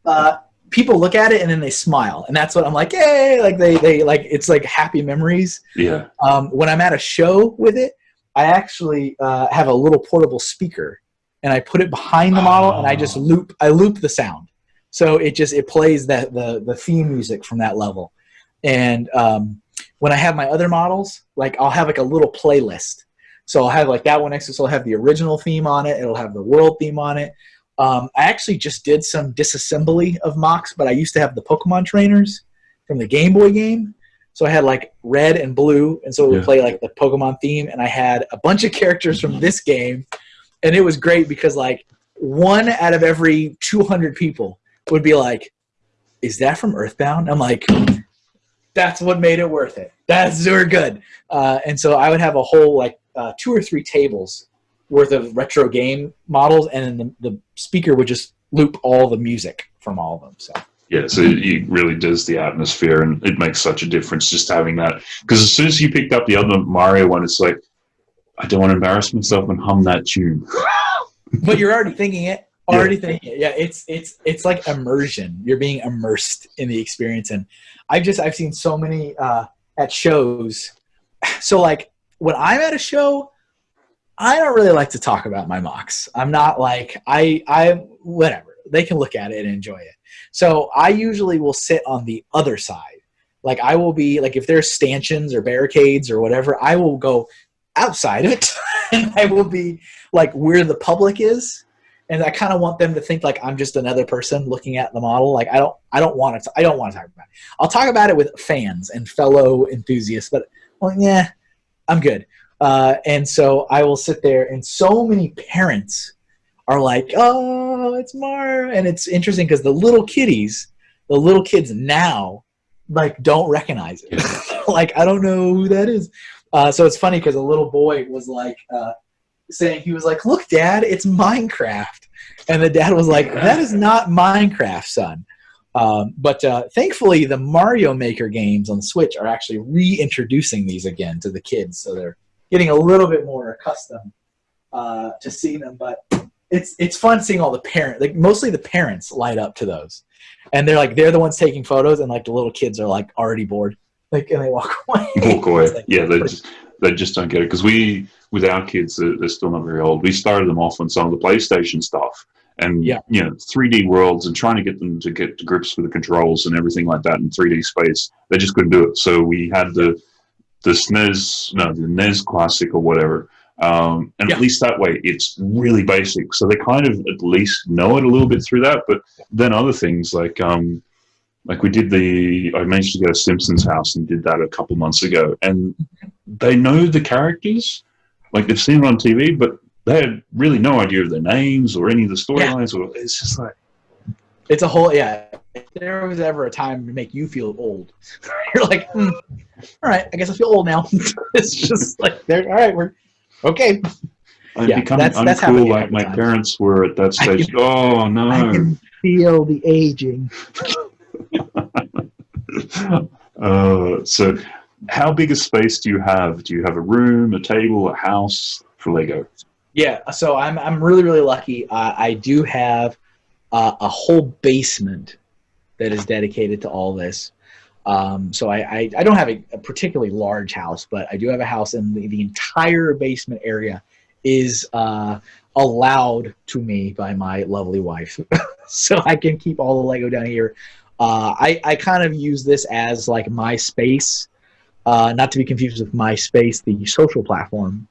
uh, people look at it and then they smile, and that's what I'm like. Yay! Like they they like it's like happy memories. Yeah. Um, when I'm at a show with it, I actually uh, have a little portable speaker, and I put it behind the model, and I just Oh. loop I loop the sound, so it just it plays that the the theme music from that level, and um, when I have my other models, like I'll have like a little playlist. So I'll have like that one next to so I'll have the original theme on it. It'll have the world theme on it. Um, I actually just did some disassembly of mocks, but I used to have the Pokemon trainers from the Game Boy game. So I had like red and blue, and so it would Yeah. play like the Pokemon theme. And I had a bunch of characters from this game, and it was great because like one out of every 200 people would be like, "Is that from Earthbound?" I'm like, "That's what made it worth it. That's super good." Uh, and so I would have a whole like uh, two or three tables worth of retro game models, and then the, the speaker would just loop all the music from all of them. So Yeah, so it really does the atmosphere, and it makes such a difference just having that. Because as soon as you picked up the other Mario one, it's like, I don't want to embarrass myself and hum that tune. but you're already thinking it Yeah. already thinking it. yeah it's it's it's like immersion you're being immersed in the experience and i've just i've seen so many uh at shows so like when i'm at a show i don't really like to talk about my mocks. I'm not like i i whatever. They can look at it and enjoy it. So i usually will sit on the other side. Like i will be like if there's stanchions or barricades or whatever i will go outside of it. And i will be like where the public is. And i kind of want them to think like i'm just another person looking at the model. Like i don't i don't want to i don't want to talk about it. I'll talk about it with fans and fellow enthusiasts but well yeah i'm good. Uh, and so i will sit there and so many parents are like oh it's mar and it's interesting because the little kiddies the little kids now like don't recognize it. Like i don't know who that is. Uh, so it's funny because a little boy was like uh, saying he was like, "Look, Dad, it's Minecraft," and the dad was like, "That is not Minecraft, son." Um, but uh, thankfully, the Mario Maker games on the Switch are actually reintroducing these again to the kids, so they're getting a little bit more accustomed uh, to seeing them. But it's it's fun seeing all the parents, like mostly the parents, light up to those, and they're like they're the ones taking photos, and like the little kids are like already bored, like and they walk away. Walk away. Like- Yeah, they just they just don't get it because we with our kids they're, they're still not very old. We started them off on some of the PlayStation stuff, and Yeah. you know 3D worlds and trying to get them to get to grips with the controls and everything like that in 3D space. They just couldn't do it. So we had the the SNES, no, the NES Classic or whatever. Um, and Yeah. at least that way, it's really basic. So they kind of at least know it a little bit through that. But then other things like um, like we did the I managed to go to Simpsons house and did that a couple months ago, and they know the characters, like they've seen it on TV, but they had really no idea of their names or any of the storylines. Or it's just like It's a whole yeah. If there was ever a time to make you feel old, you're like, hmm, all right, I guess I feel old now. it's just like they're all right. We're okay. I'm Yeah, becoming that's- that's uncool like my time. parents were at that stage. can- oh no! I can feel the aging. uh, so, how big a space do you have? Do you have a room, a table, a house for Lego? Yeah, so I'm I'm really really lucky. Uh, I do have uh, a whole basement that is dedicated to all this. Um, so I, I, I don't have a, a particularly large house, but I do have a house, and the, the entire basement area is uh, allowed to me by my lovely wife, so I can keep all the Lego down here. Uh, I I kind of use this as like my space, uh, not to be confused with MySpace, the social platform.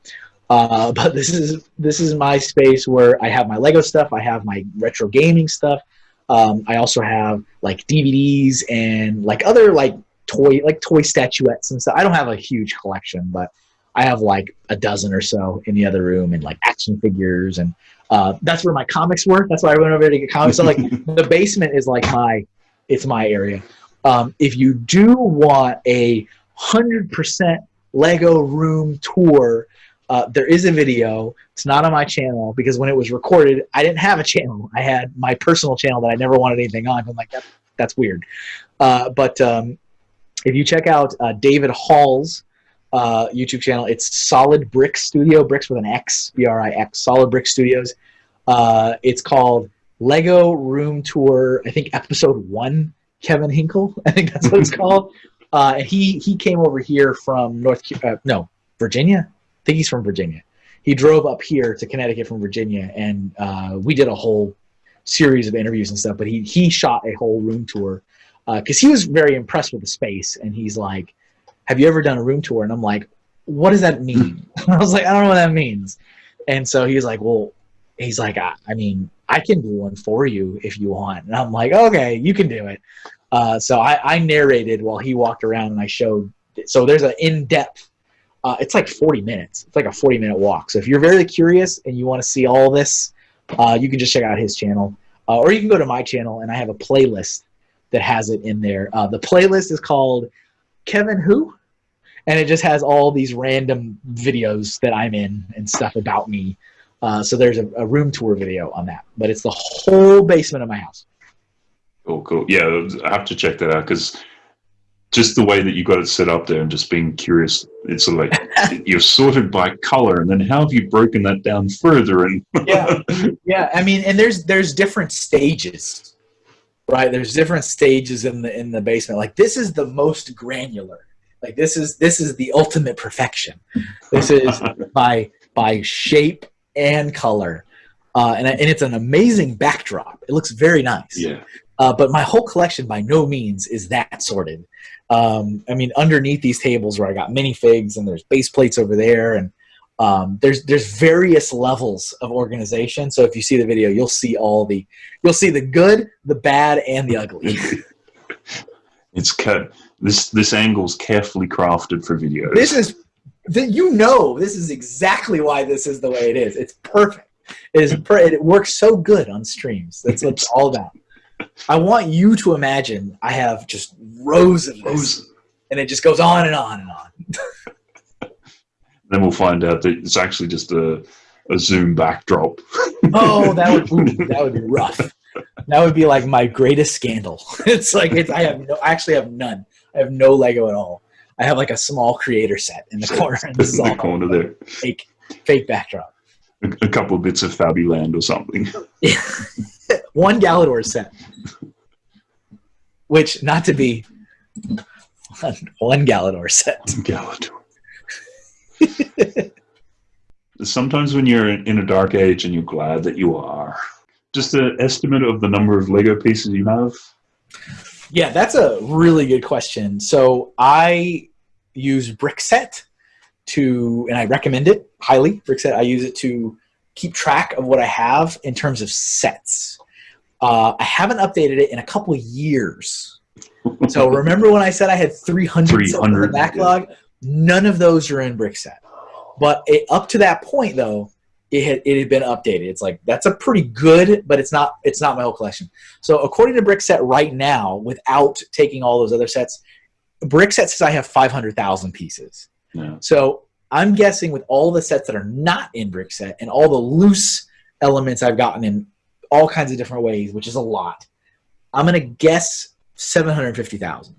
Uh, but this is this is my space where I have my Lego stuff. I have my retro gaming stuff. Um, I also have like DVDs and like other like toy like toy statuettes and stuff. I don't have a huge collection, but I have like a dozen or so in the other room and like action figures and Uh, that's where my comics were. That's why I went over there to get comics. So like the basement is like my, it's my area. Um, if you do want a hundred percent Lego room tour, uh, there is a video. It's not on my channel because when it was recorded, I didn't have a channel. I had my personal channel that I never wanted anything on. I'm like, that, that's weird. Uh, but um, if you check out uh, David Hall's uh, YouTube channel, it's Solid Brix Studio, bricks with an X, B R I X, Solid Brix Studios. Uh, it's called Lego Room Tour, I think episode one, Kevin Hinkle. I think that's what it's called. Uh, and he, he came over here from North, uh, no, Virginia? Think he's from Virginia. He drove up here to Connecticut from Virginia, and uh, we did a whole series of interviews and stuff. But he he shot a whole room tour because he was very impressed with the space, and he's like, "Have you ever done a room tour?" And I'm like, "What does that mean?" I was like, "I don't know what that means." And so he's like, "Well," he's like, "I, I mean, I can do one for you if you want." And I'm like, "Okay, you can do it." Uh, so I, I narrated while he walked around, and I showed. So there's an in-depth uh, it's like 40 minutes. It's like a 40 minute walk. So if you're very curious and you want to see all this, uh, you can just check out his channel. Uh, or you can go to my channel and I have a playlist that has it in there. Uh, the playlist is called Kevin Who? And it just has all these random videos that I'm in and stuff about me. Uh, so there's a, a room tour video on that. But it's the whole basement of my house. Cool, cool. Yeah, I have to check that out because just the way that you got it set up there and just being curious it's sort of like you're sorted by color and then how have you broken that down further? And yeah. Yeah i mean and there's there's different stages right? There's different stages in the in the basement. Like this is the most granular. Like this is this is the ultimate perfection. This is by by shape and color. Uh, and, and it's an amazing backdrop. It looks very nice. Yeah. Uh, but my whole collection by no means is that sorted um, I mean, underneath these tables where I got minifigs and there's base plates over there, and um, there's there's various levels of organization. So if you see the video, you'll see all the you'll see the good, the bad, and the ugly. it's cut. This this angle's carefully crafted for videos. This is that you know this is exactly why this is the way it is. It's perfect. It is per, it works so good on streams. That's what it's all about. I want you to imagine I have just rows of rows, and it just goes on and on and on. then we'll find out that it's actually just a, a Zoom backdrop. oh, that would ooh, that would be rough. That would be like my greatest scandal. It's like it's, I have no, I actually have none. I have no Lego at all. I have like a small creator set in the corner. This is in the corner there. Fake, fake backdrop. A, a couple of bits of Fabuland or something. one Galidor set. Which, not to be one, one Galidor set. Galidor. Sometimes when you're in a dark age and you're glad that you are. Just an estimate of the number of Lego pieces you have? Yeah, that's a really good question. So I use Brickset to, and I recommend it highly. Brickset, I use it to keep track of what I have in terms of sets. Uh, I haven't updated it in a couple of years. so remember when I said I had 300, 300 in the backlog? Yeah. None of those are in Brickset. But it, up to that point, though, it had, it had been updated. It's like that's a pretty good, but it's not it's not my whole collection. So according to Brickset right now, without taking all those other sets, Brickset says I have 500,000 pieces. Yeah. So I'm guessing with all the sets that are not in Brickset and all the loose elements I've gotten in all kinds of different ways, which is a lot. I'm going to guess 750,000.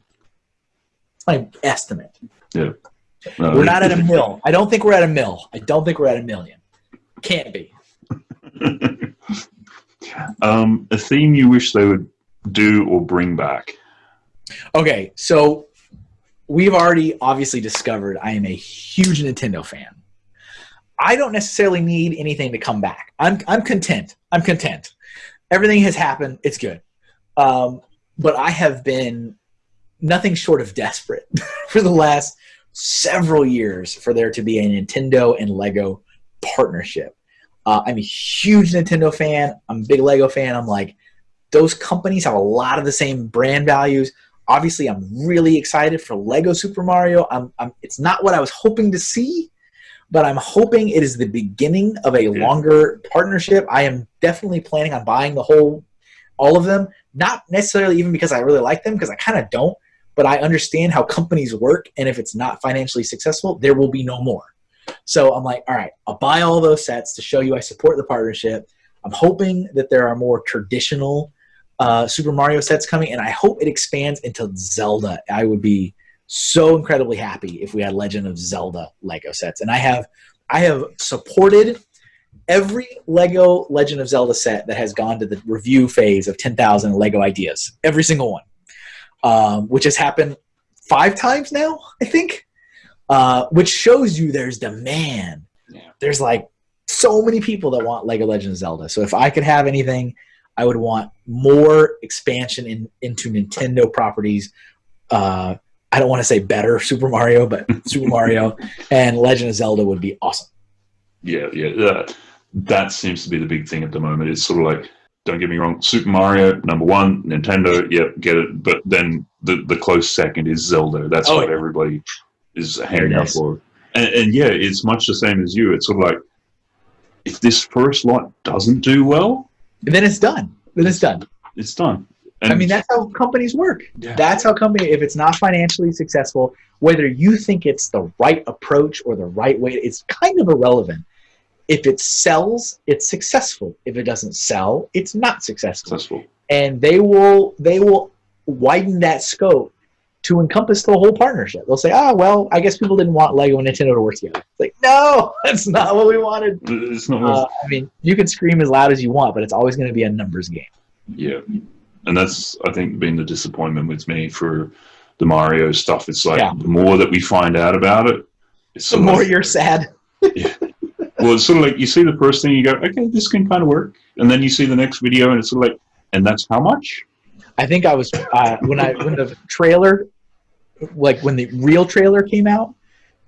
That's my estimate. Yeah. No, we're not at a mill. I don't think we're at a mill. I don't think we're at a million. Can't be. um, a theme you wish they would do or bring back? Okay, so we've already obviously discovered I am a huge Nintendo fan. I don't necessarily need anything to come back. I'm, I'm content. I'm content everything has happened. It's good. Um, but I have been nothing short of desperate for the last several years for there to be a Nintendo and Lego partnership. Uh, I'm a huge Nintendo fan. I'm a big Lego fan. I'm like, those companies have a lot of the same brand values. Obviously, I'm really excited for Lego Super Mario. I'm, I'm, it's not what I was hoping to see, but I'm hoping it is the beginning of a longer partnership. I am definitely planning on buying the whole, all of them. Not necessarily even because I really like them, because I kind of don't. But I understand how companies work, and if it's not financially successful, there will be no more. So I'm like, all right, I'll buy all those sets to show you I support the partnership. I'm hoping that there are more traditional uh, Super Mario sets coming, and I hope it expands into Zelda. I would be so incredibly happy if we had Legend of Zelda Lego sets. And I have, I have supported every Lego Legend of Zelda set that has gone to the review phase of 10,000 Lego ideas. Every single one, um, which has happened five times now, I think. Uh, which shows you there's demand. Yeah. There's like so many people that want Lego Legend of Zelda. So if I could have anything, I would want more expansion in, into Nintendo properties. Uh, I don't want to say better Super Mario, but Super Mario and Legend of Zelda would be awesome. Yeah, yeah. That, that seems to be the big thing at the moment. It's sort of like, don't get me wrong, Super Mario, number one, Nintendo, yep, get it. But then the, the close second is Zelda. That's Oh, what yeah. everybody is hanging out for. And, and yeah, it's much the same as you. It's sort of like, if this first lot doesn't do well, then it's done. Then it's done. it's done. And I mean, that's how companies work. yeah. That's how company. If it's not financially successful, whether you think it's the right approach or the right way, it's kind of irrelevant. If it sells, it's successful. If it doesn't sell, it's not successful. successful. And they will they will widen that scope to encompass the whole partnership. They'll say, "Ah, well, I guess people didn't want Lego and Nintendo to work together." It's like, no, that's not what we wanted. It's not. Uh, I mean, you can scream as loud as you want, but it's always going to be a numbers game. Yeah, and that's I think been the disappointment with me for the Mario stuff. It's like Yeah. the more that we find out about it, it's The more like- you're sad. well, it's sort of like you see the first thing, you go, okay, this can kind of work, and then you see the next video, and it's sort of like, and that's how much? I think I was uh, when I when the trailer, like when the real trailer came out,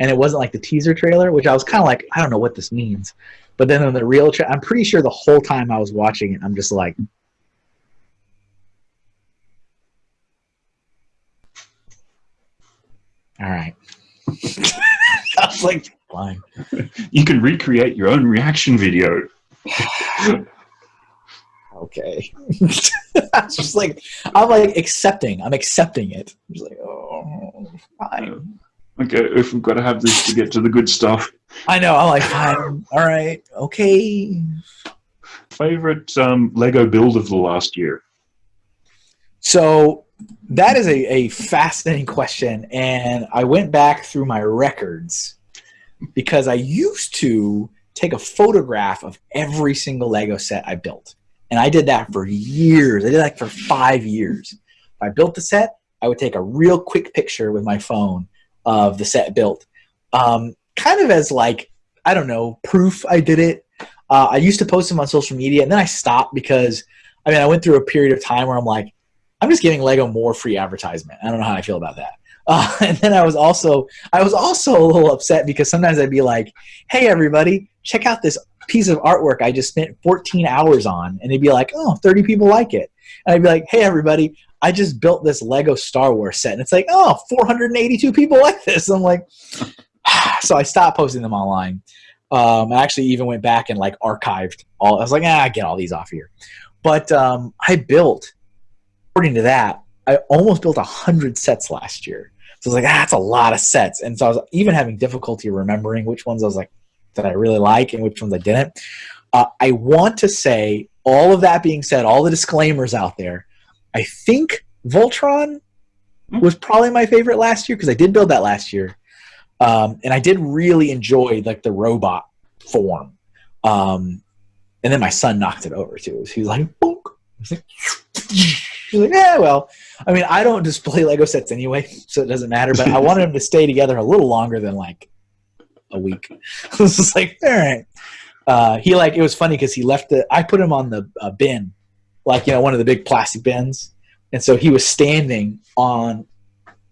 and it wasn't like the teaser trailer, which I was kind of like, I don't know what this means. But then on the real, tra- I'm pretty sure the whole time I was watching it, I'm just like, all right. I was like, fine. You can recreate your own reaction video. Okay. I was just like, I'm like accepting. I'm accepting it. I'm just like, oh, fine. Okay, if we've got to have this to get to the good stuff. I know. I'm like, fine. All right. Okay. Favorite um, Lego build of the last year? So that is a, a fascinating question. And I went back through my records because I used to take a photograph of every single Lego set I built. And I did that for years. I did that for five years. If I built the set, I would take a real quick picture with my phone of the set built. Um, kind of as like, I don't know, proof I did it. Uh, I used to post them on social media and then I stopped because, I mean, I went through a period of time where I'm like, I'm just giving Lego more free advertisement. I don't know how I feel about that. Uh, and then I was also I was also a little upset because sometimes I'd be like, "Hey, everybody, check out this piece of artwork I just spent 14 hours on," and they'd be like, "Oh, 30 people like it," and I'd be like, "Hey, everybody, I just built this Lego Star Wars set," and it's like, "Oh, 482 people like this." I'm like, so I stopped posting them online. Um, I actually even went back and like archived all. I was like, "Ah, get all these off here," but um, I built according to that, I almost built a hundred sets last year. So I was like, ah, that's a lot of sets. And so I was even having difficulty remembering which ones I was like that I really like and which ones I didn't. Uh, I want to say, all of that being said, all the disclaimers out there, I think Voltron was probably my favorite last year because I did build that last year, um, and I did really enjoy like the robot form. Um, and then my son knocked it over too. He was like, "Bonk." I was like, He's like, yeah, well, I mean, I don't display Lego sets anyway, so it doesn't matter. But I wanted them to stay together a little longer than like a week. it was just like, all right. Uh, he like it was funny because he left the. I put him on the uh, bin, like you know one of the big plastic bins, and so he was standing on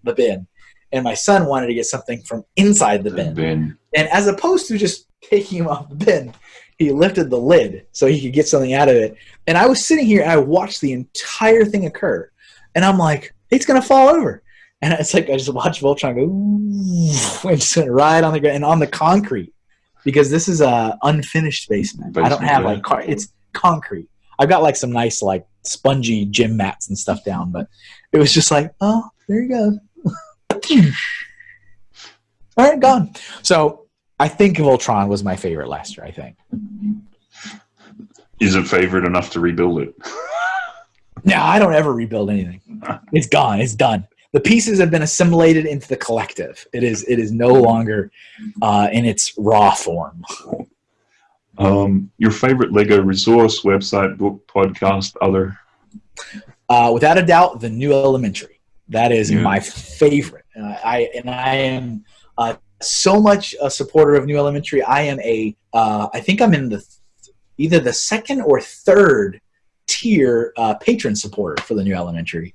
the bin, and my son wanted to get something from inside the bin. Ben. And as opposed to just taking him off the bin, he lifted the lid so he could get something out of it. And I was sitting here and I watched the entire thing occur. And I'm like, it's going to fall over. And it's like, I just watched Voltron go, and just went right on the ground and on the concrete. because this is a unfinished basement. I don't have yeah. like car. It's concrete. I've got like some nice like spongy gym mats and stuff down, but it was just like, oh, there you go. All right, gone. So I think Voltron was my favorite last year. I think. Is it favorite enough to rebuild it? No, I don't ever rebuild anything. It's gone. It's done. The pieces have been assimilated into the collective. It is. It is no longer uh, in its raw form. Um, your favorite Lego resource, website, book, podcast, other? Uh, without a doubt, the new elementary. That is Yeah. my favorite. Uh, I and I am uh, so much a supporter of new elementary. I am a. Uh, I think I'm in the either the second or third tier uh, patron supporter for the new elementary.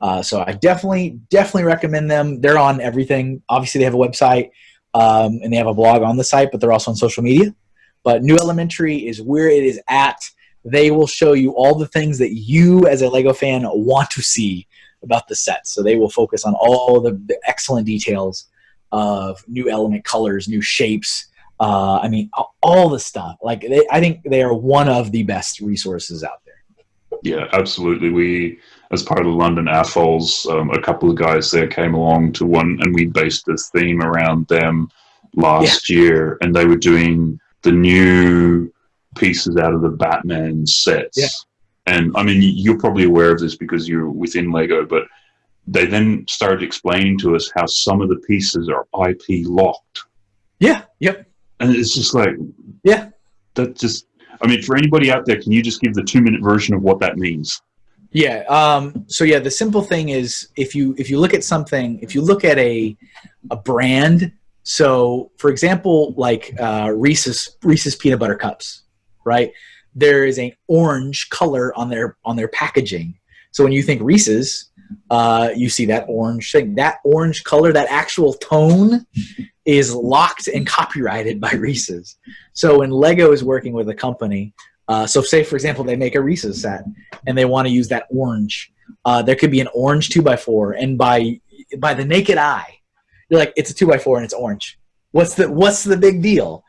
Uh, so I definitely definitely recommend them. They're on everything. Obviously, they have a website um, and they have a blog on the site, but they're also on social media. But New Elementary is where it is at. They will show you all the things that you, as a Lego fan, want to see about the set. So they will focus on all the, the excellent details of new element colors, new shapes. Uh, I mean, all the stuff. Like they, I think they are one of the best resources out there. Yeah, absolutely. We, as part of the London AFOLs, um, a couple of guys there came along to one, and we based this theme around them last year, and they were doing the new pieces out of the Batman sets. Yeah. And I mean, you're probably aware of this because you're within Lego, but they then started explaining to us how some of the pieces are IP locked. Yeah. Yep. And it's just like, Yeah. that just, I mean, for anybody out there, can you just give the two minute version of what that means? Yeah. Um, so yeah, the simple thing is if you if you look at something, if you look at a a brand, so for example, like uh, Reese's Reese's peanut butter cups, right? There is an orange color on their on their packaging. So when you think Reese's, uh, you see that orange thing. That orange color, that actual tone, is locked and copyrighted by Reese's. So when Lego is working with a company, uh, so say for example they make a Reese's set and they want to use that orange. Uh, there could be an orange two by four, and by by the naked eye, you're like, it's a two by four and it's orange. What's the what's the big deal?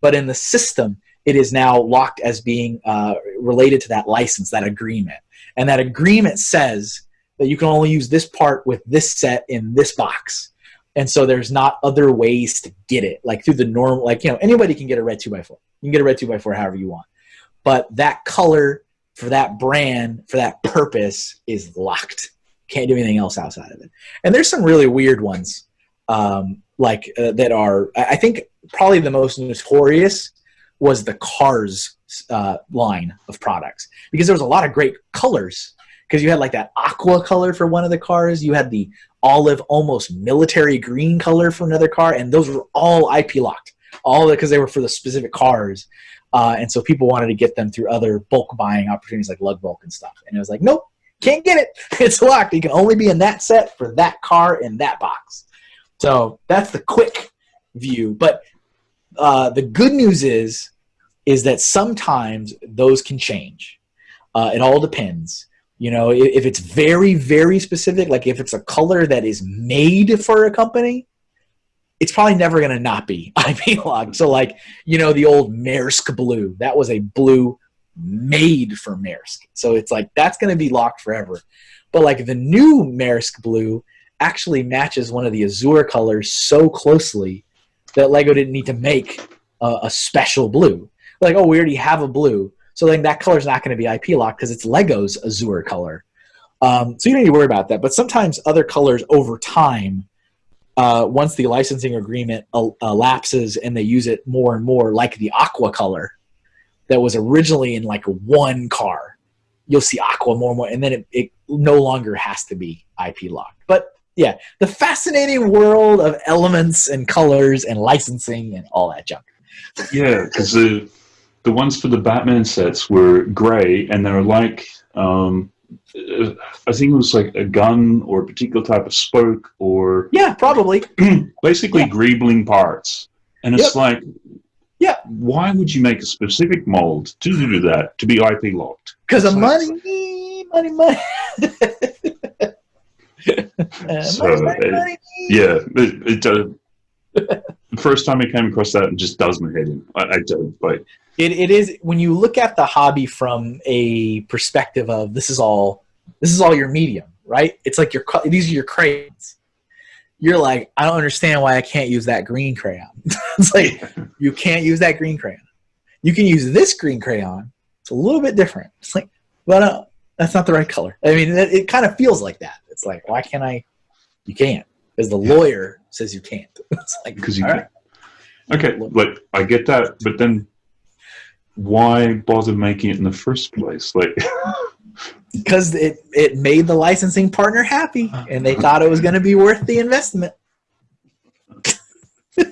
But in the system, it is now locked as being uh, related to that license, that agreement, and that agreement says that you can only use this part with this set in this box. And so there's not other ways to get it, like through the normal, like you know, anybody can get a red two by four. You can get a red two by four however you want, but that color for that brand for that purpose is locked. Can't do anything else outside of it. And there's some really weird ones, um, like uh, that are. I think probably the most notorious was the Cars uh, line of products because there was a lot of great colors. Because you had like that aqua color for one of the cars, you had the olive, almost military green color for another car, and those were all IP locked. All because they were for the specific cars. Uh, and so people wanted to get them through other bulk buying opportunities like lug bulk and stuff. And it was like, nope, can't get it. It's locked. You can only be in that set for that car in that box. So that's the quick view. But uh, the good news is, is that sometimes those can change. Uh, it all depends. You know, if, if it's very, very specific, like if it's a color that is made for a company, it's probably never going to not be IP locked. So, like, you know, the old Maersk blue, that was a blue made for Maersk. So it's like that's going to be locked forever. But like the new Maersk blue actually matches one of the Azure colors so closely that Lego didn't need to make a, a special blue. Like, oh, we already have a blue. So then that color's not going to be IP locked because it's Lego's Azure color. Um, so you don't need to worry about that. But sometimes other colors over time uh, once the licensing agreement uh, elapses and they use it more and more, like the aqua color that was originally in like one car, you'll see aqua more and more, and then it, it no longer has to be IP locked. But yeah, the fascinating world of elements and colors and licensing and all that junk. Yeah, because the the ones for the Batman sets were grey, and they're like um, I think it was like a gun or a particular type of spoke or Yeah, probably. basically Yeah. greebling parts. And it's Yep. like, Yeah. why would you make a specific mold to do that to be IP locked? Because of So- money, money, money. Uh, So, money, money, money. Yeah, it, it, uh, the first time I came across that, it just does my head in. I, I don't like. It, it is when you look at the hobby from a perspective of this is all this is all your medium, right? It's like your these are your crayons. You're like, I don't understand why I can't use that green crayon. it's like you can't use that green crayon. You can use this green crayon. It's a little bit different. It's like, but uh, that's not the right color. I mean, it, it kind of feels like that. It's like, why can't I? You can't, because the lawyer says you can't. it's like because you all can. right. Okay, like I get that, but then why bother making it in the first place? Like, because it it made the licensing partner happy and they thought it was going to be worth the investment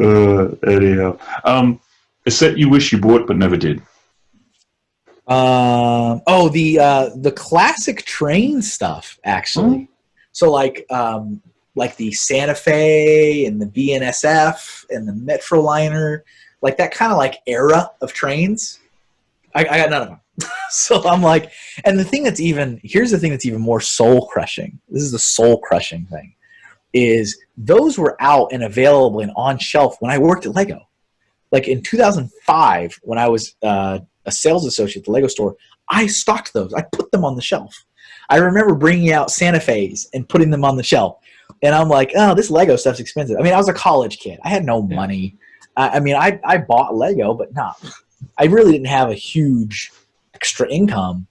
uh, anyhow, um, a set you wish you bought but never did. um oh the uh the classic train stuff actually so like um like the santa fe and the bnsf and the metroliner like that kind of like era of trains. I, I got none of them so i'm like and the thing that's even here's the thing that's even more soul crushing. This is the soul crushing thing is those were out and available and on shelf when i worked at lego. Like in 2005 when i was uh, a sales associate at the lego store i stocked those. I put them on the shelf. I remember bringing out santa fe's and putting them on the shelf. And i'm like oh this lego stuff's expensive. I mean i was a college kid. I had no Yeah. money I, I mean I, I bought lego but not i really didn't have a huge extra income.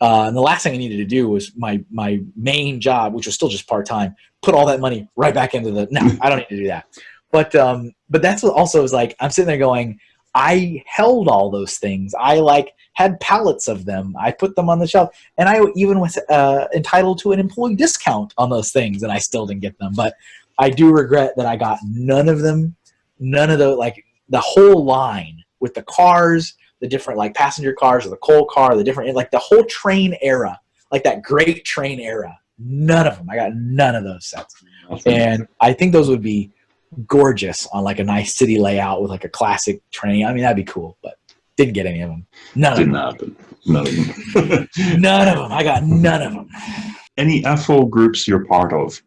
Uh, and the last thing i needed to do was my my main job which was still just part-time put all that money right back into the no i don't need to do that. But um but that's what also is like i'm sitting there going i held all those things. I like had pallets of them. I put them on the shelf and i even was uh, entitled to an employee discount on those things and i still didn't get them. But i do regret that i got none of them none of the like the whole line with the cars the different like passenger cars or the coal car the different like the whole train era like that great train era none of them i got none of those sets and I think those would be gorgeous on like a nice city layout with like a classic train. I mean, that'd be cool, but didn't get any of them. None of Didn't them. happen. None of them. None of them. I got none of them. Any AFO groups you're part of?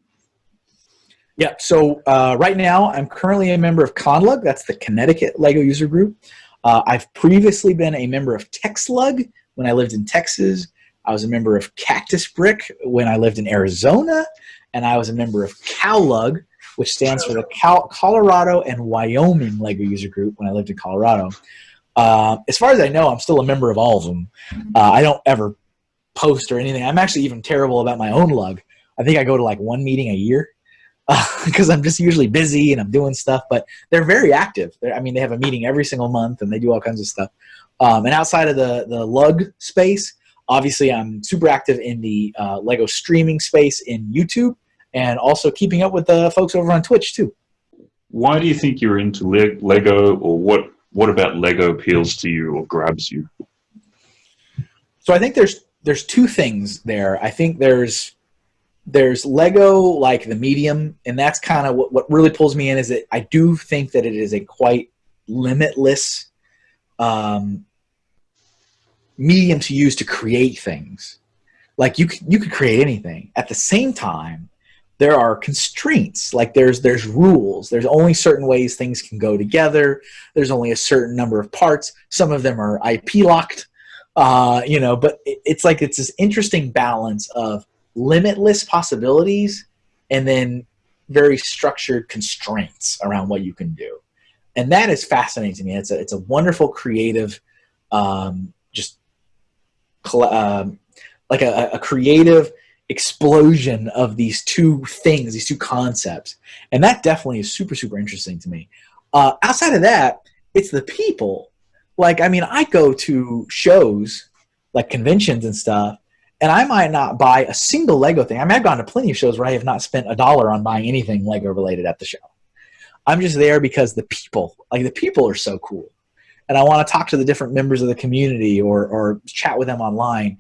Yeah. So uh, right now, I'm currently a member of ConnLUG. That's the Connecticut Lego user group. Uh, I've previously been a member of TexLug when I lived in Texas. I was a member of Cactus Brick when I lived in Arizona, and I was a member of CowLug, which stands for the Cal- Colorado and Wyoming Lego user group when I lived in Colorado. Uh, as far as I know, I'm still a member of all of them. Uh, I don't ever post or anything. I'm actually even terrible about my own lug. I think I go to like one meeting a year because I'm just usually busy and I'm doing stuff. But they're very active. They're, I mean, they have a meeting every single month and they do all kinds of stuff. Um, and outside of the the lug space, obviously, I'm super active in the uh, Lego streaming space in YouTube and also keeping up with the folks over on Twitch too. Why do you think you're into Le- Lego, or what? What about Lego appeals to you or grabs you? so I think there's there's two things there. I think there's there's Lego like the medium, and that's kind of what, what really pulls me in is that I do think that it is a quite limitless um, medium to use to create things. Like you could, you could create anything. At the same time, there are constraints. Like there's there's rules. There's only certain ways things can go together. There's only a certain number of parts. Some of them are IP locked uh, you know but it, it's like it's this interesting balance of limitless possibilities and then very structured constraints around what you can do. And that is fascinating to me. It's a, it's a wonderful creative um, just um, like a, a creative explosion of these two things these two concepts. And that definitely is super super interesting to me. Uh, outside of that it's the people. Like i mean i go to shows like conventions and stuff and i might not buy a single lego thing. I mean i've gone to plenty of shows where i have not spent a dollar on buying anything lego related at the show. I'm just there because the people like the people are so cool. And i want to talk to the different members of the community or or chat with them online.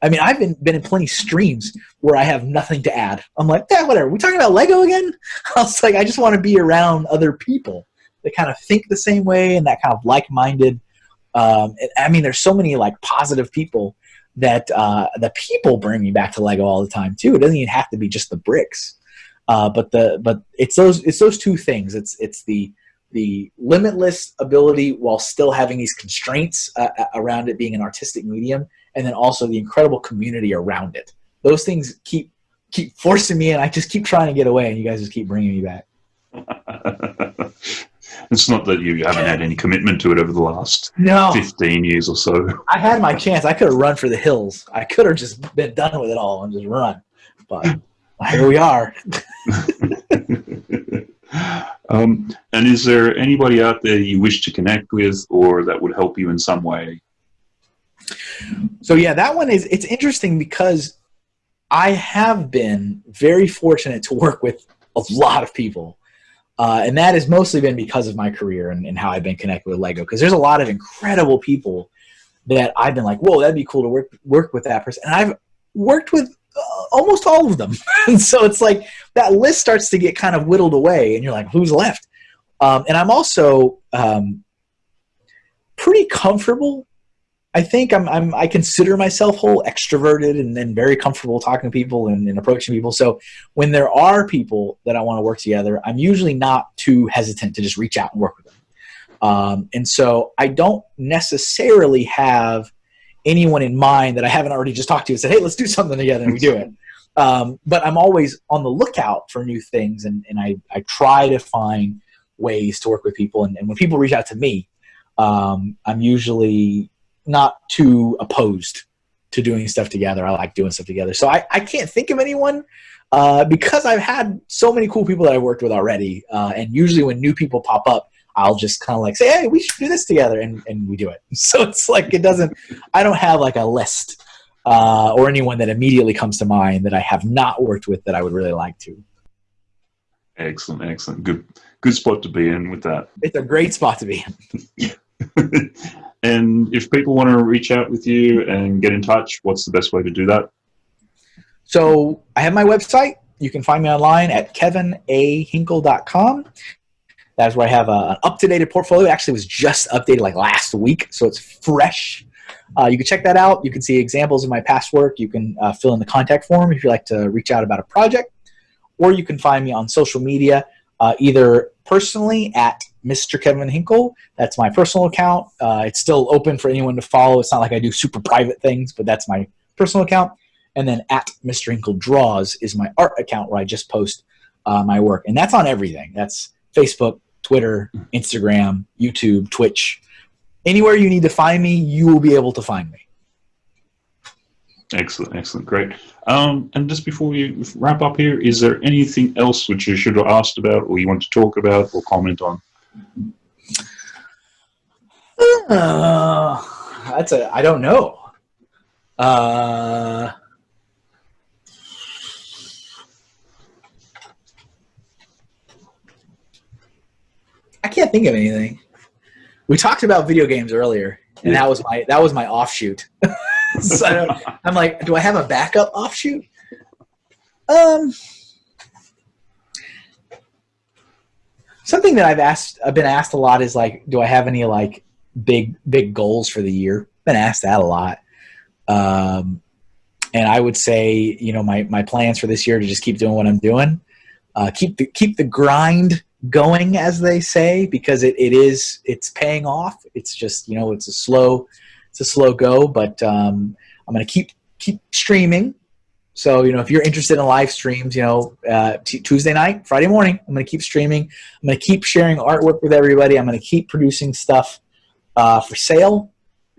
I mean i've been, been in plenty of streams where i have nothing to add. I'm like yeah whatever. We talking about lego again? I was like i just want to be around other people that kind of think the same way and that kind of like-minded um, i mean there's so many like positive people that uh, the people bring me back to lego all the time too it doesn't even have to be just the bricks Uh, but the but it's those it's those two things. It's it's the the limitless ability while still having these constraints uh, uh, around it being an artistic medium, and then also the incredible community around it. Those things keep keep forcing me, and I just keep trying to get away, and you guys just keep bringing me back. it's not that you haven't had any commitment to it over the last No, 15 years or so. I had my chance. I could have run for the hills. I could have just been done with it all and just run. But here we are. um, and is there anybody out there you wish to connect with or that would help you in some way? So yeah, that one is it's interesting because I have been very fortunate to work with a lot of people. Uh, and that has mostly been because of my career and, and how I've been connected with Lego. Because there's a lot of incredible people that I've been like, whoa, that'd be cool to work work with that person. And I've worked with uh, almost all of them. and so it's like that list starts to get kind of whittled away, and you're like, who's left? Um, and I'm also um, pretty comfortable. I think I'm, I'm I consider myself whole extroverted and then very comfortable talking to people and, and approaching people. So when there are people that I want to work together, I'm usually not too hesitant to just reach out and work with them. Um, and so I don't necessarily have anyone in mind that I haven't already just talked to and said, hey, let's do something together, and we do it. Um, but I'm always on the lookout for new things, and, and I, I try to find ways to work with people. And, and when people reach out to me, um, I'm usually not too opposed to doing stuff together. I like doing stuff together. So I, I can't think of anyone uh, because I've had so many cool people that I've worked with already. Uh, and usually when new people pop up, I'll just kind of like say, hey, we should do this together, and, and we do it. So it's like it doesn't. I don't have like a list uh, or anyone that immediately comes to mind that I have not worked with that I would really like to. Excellent, excellent. Good, good spot to be in with that. It's a great spot to be in. and if people want to reach out with you and get in touch, what's the best way to do that? So I have my website. You can find me online at kevinahinkle.com. That's where I have a, an up-to-date portfolio. It Actually, was just updated like last week, so it's fresh. Uh, you can check that out. You can see examples of my past work. You can uh, fill in the contact form if you'd like to reach out about a project, or you can find me on social media, uh, either personally at Mr. Kevin Hinkle. That's my personal account. Uh, it's still open for anyone to follow. It's not like I do super private things, but that's my personal account. And then at Mr. Hinkle Draws is my art account where I just post uh, my work, and that's on everything. That's Facebook, Twitter, Instagram, YouTube, Twitch. Anywhere you need to find me, you will be able to find me. Excellent, excellent, great. Um, and just before we wrap up here, is there anything else which you should have asked about, or you want to talk about, or comment on? Uh, that's a. I don't know. Uh, I can't think of anything. We talked about video games earlier, and that was my that was my offshoot. so I'm like, do I have a backup offshoot? Um, something that I've asked, I've been asked a lot is like, do I have any like big big goals for the year? Been asked that a lot. Um, and I would say, you know, my my plans for this year to just keep doing what I'm doing, uh, keep the keep the grind going, as they say, because it, it is it's paying off. It's just you know it's a slow it's a slow go, but um, I'm gonna keep keep streaming. So you know if you're interested in live streams, you know uh, t- Tuesday night, Friday morning, I'm gonna keep streaming. I'm gonna keep sharing artwork with everybody. I'm gonna keep producing stuff uh, for sale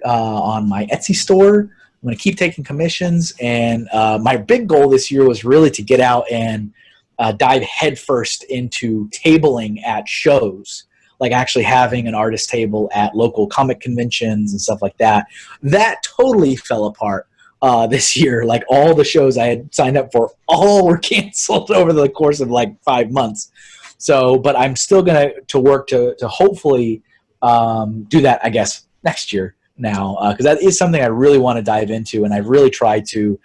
uh, on my Etsy store. I'm going to keep taking commissions, and uh, my big goal this year was really to get out and uh, dive headfirst into tabling at shows, like actually having an artist table at local comic conventions and stuff like that. That totally fell apart uh, this year. Like all the shows I had signed up for, all were canceled over the course of like five months. So, but I'm still to to work to to hopefully um, do that. I guess next year now because uh, that is something I really want to dive into, and I've really tried to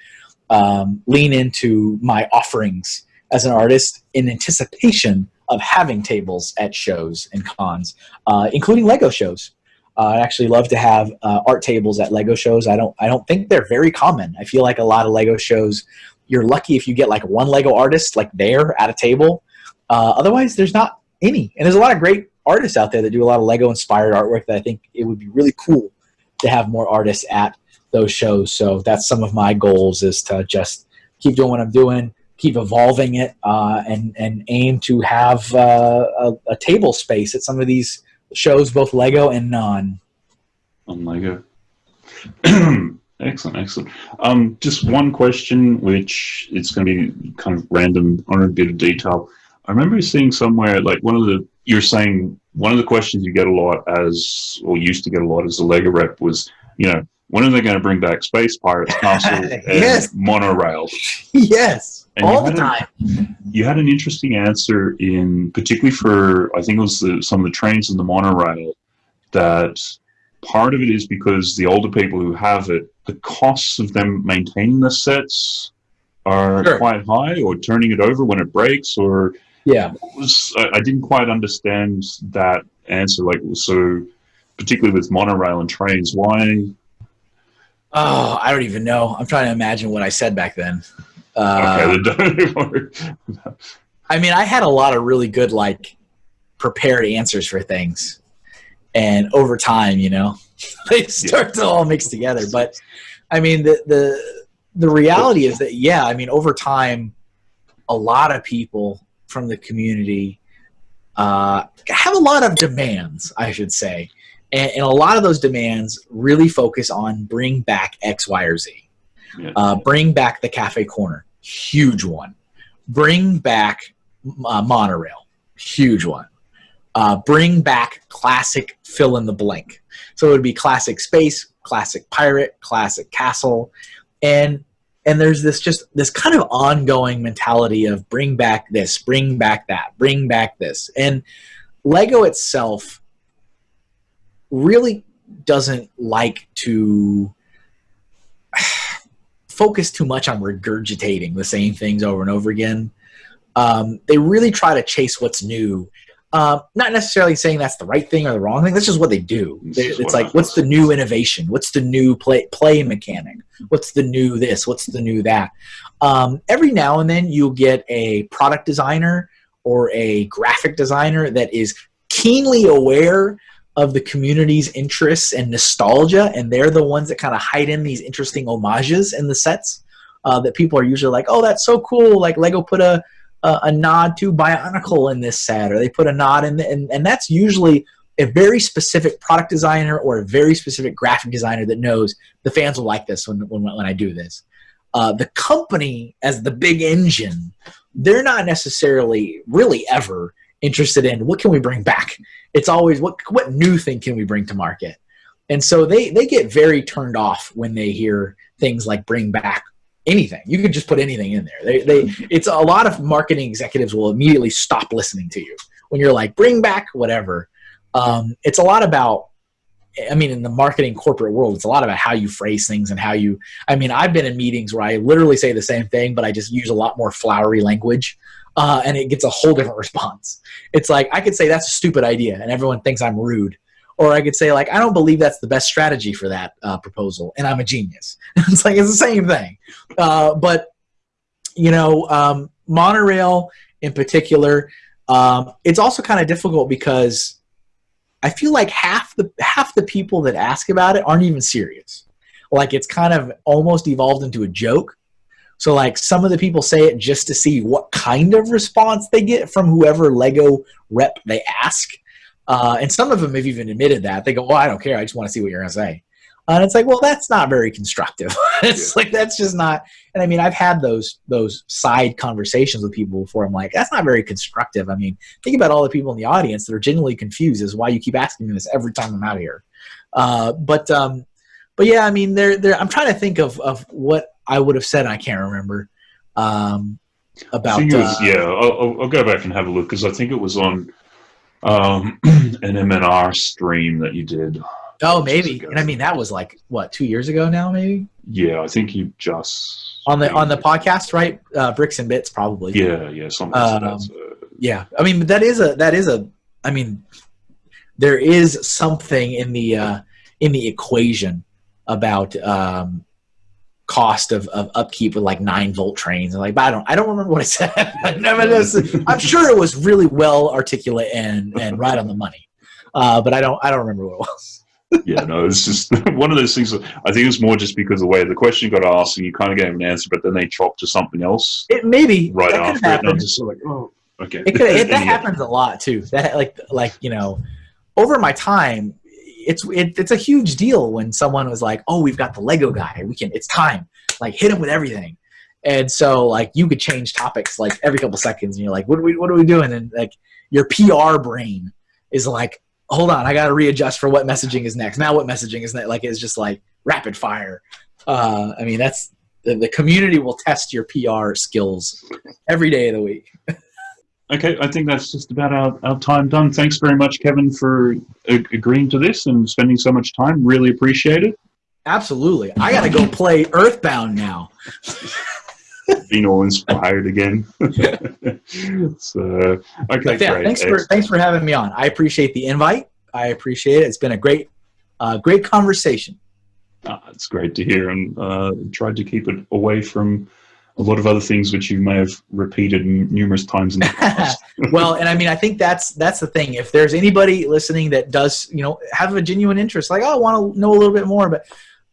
um, lean into my offerings as an artist in anticipation of having tables at shows and cons, uh, including Lego shows. Uh, I actually love to have uh, art tables at Lego shows. I don't I don't think they're very common. I feel like a lot of Lego shows you're lucky if you get like one Lego artist like there at a table. Uh, otherwise, there's not any. And there's a lot of great artists out there that do a lot of Lego inspired artwork that I think it would be really cool to have more artists at those shows. So that's some of my goals is to just keep doing what I'm doing, keep evolving it, uh, and and aim to have uh, a, a table space at some of these shows, both Lego and non. on Lego. excellent, excellent. Um, just one question, which it's going to be kind of random on a bit of detail. I remember seeing somewhere like one of the you're saying one of the questions you get a lot as or used to get a lot as a Lego rep was you know when are they going to bring back Space Pirates Castle and Yes. monorail? yes, And all the had a- time. You had an interesting answer in particularly for I think it was the, some of the trains in the monorail that part of it is because the older people who have it, the costs of them maintaining the sets are Sure. quite high, or turning it over when it breaks, or Yeah. was I, I didn't quite understand that answer. Like so, particularly with monorail and trains, why? Oh, I don't even know. I'm trying to imagine what I said back then. Uh, Okay, I mean, I had a lot of really good like prepared answers for things, and over time, you know, they start to all mix together. But I mean, the the the reality is that yeah, I mean, over time, a lot of people from the community uh, have a lot of demands, I should say, and, and a lot of those demands really focus on bring back X, Y, or Z. Yeah. Uh, bring back the cafe corner, huge one. Bring back uh, monorail, huge one. Uh, bring back classic fill in the blank. So it would be classic space, classic pirate, classic castle, and and there's this just this kind of ongoing mentality of bring back this, bring back that, bring back this, and Lego itself really doesn't like to focus too much on regurgitating the same things over and over again. Um, they really try to chase what's new. Um, not necessarily saying that's the right thing or the wrong thing. That's just what they do. They- It's what like, what's the new innovation? What's the new play play mechanic? What's the new this? What's the new that? Um, every now and then you'll get a product designer or a graphic designer that is keenly aware of the community's interests and nostalgia, and they're the ones that kind of hide in these interesting homages in the sets uh, that people are usually like, "Oh, that's so cool!" Like Lego put a a, a nod to Bionicle in this set, or they put a nod in, the, and and that's usually a very specific product designer or a very specific graphic designer that knows the fans will like this when when, when I do this. Uh, the company as the big engine, they're not necessarily really ever interested in what can we bring back. It's always what what new thing can we bring to market, and so they they get very turned off when they hear things like bring back anything. You could just put anything in there. They they it's a lot of marketing executives will immediately stop listening to you when you're like bring back whatever. Um, it's a lot about I mean, in the marketing corporate world, it's a lot about how you phrase things and how you. I mean, I've been in meetings where I literally say the same thing, but I just use a lot more flowery language, uh, and it gets a whole different response. It's like I could say that's a stupid idea, and everyone thinks I'm rude, or I could say like I don't believe that's the best strategy for that uh, proposal, and I'm a genius. it's like it's the same thing, uh, but you know, um, monorail in particular, um, it's also kind of difficult because I feel like half the half the people that ask about it aren't even serious. Like it's kind of almost evolved into a joke. So like some of the people say it just to see what kind of response they get from whoever Lego rep they ask. Uh, and some of them have even admitted that they go, "Well, I don't care. I just want to see what you're gonna say." Uh, and it's like, well, that's not very constructive. it's like that's just not. And I mean, I've had those those side conversations with people before. I'm like, that's not very constructive. I mean, think about all the people in the audience that are genuinely confused as why you keep asking me this every time I'm out here. Uh, but um, but yeah, I mean, there there. I'm trying to think of of what I would have said. I can't remember um, I about. it was, uh, yeah, I'll, I'll- go back and have a look because I think it was on um, an MNR stream that you did. Oh, maybe. ago. And I mean, that was like what two years ago now, maybe Yeah, I think you just on the on the podcast, right? Uh, Bricks and bits, probably. Yeah, yeah, something Um. So, yeah i mean that is a that is a i mean there is something in the uh in the equation about um cost of, of upkeep with like nine volt trains. I'm like, but I don't I don't remember what I said. I'm sure it was really well articulate and and right on the money. Uh, but I don't I don't remember what it was. yeah, no, it's just one of those things. I think it's more just because of the way the question got asked and you kind of gave an answer, but then they chopped to something else It maybe right that after it. Just like, oh, okay. It could, it, that happens a lot too. That like like you know, over my time, it's it, it's a huge deal when someone was like, "Oh, we've got the Lego guy. We can. It's time. Like hit him with everything." And so like you could change topics like every couple seconds, and you're like, "What are we what are we doing?" And like your PR brain is like, "Hold on, I got to readjust for what messaging is next. Now what messaging is next?" Like it's just like rapid fire. Uh, I mean, that's the, the community will test your PR skills every day of the week. Okay, I think that's just about our, our time done. Thanks very much, Kevin, for agreeing to this and spending so much time. Really appreciate it. Absolutely. I got to go play Earthbound now. Being all inspired again. so, okay, yeah, great. thanks for thanks for having me on. I appreciate the invite. I appreciate it. It's been a great uh, great conversation. Uh, it's great to hear, and uh, tried to keep it away from a lot of other things which you may have repeated numerous times in the past. well, and I mean, I think that's that's the thing. If there's anybody listening that does, you know, have a genuine interest, like, oh, I want to know a little bit more, but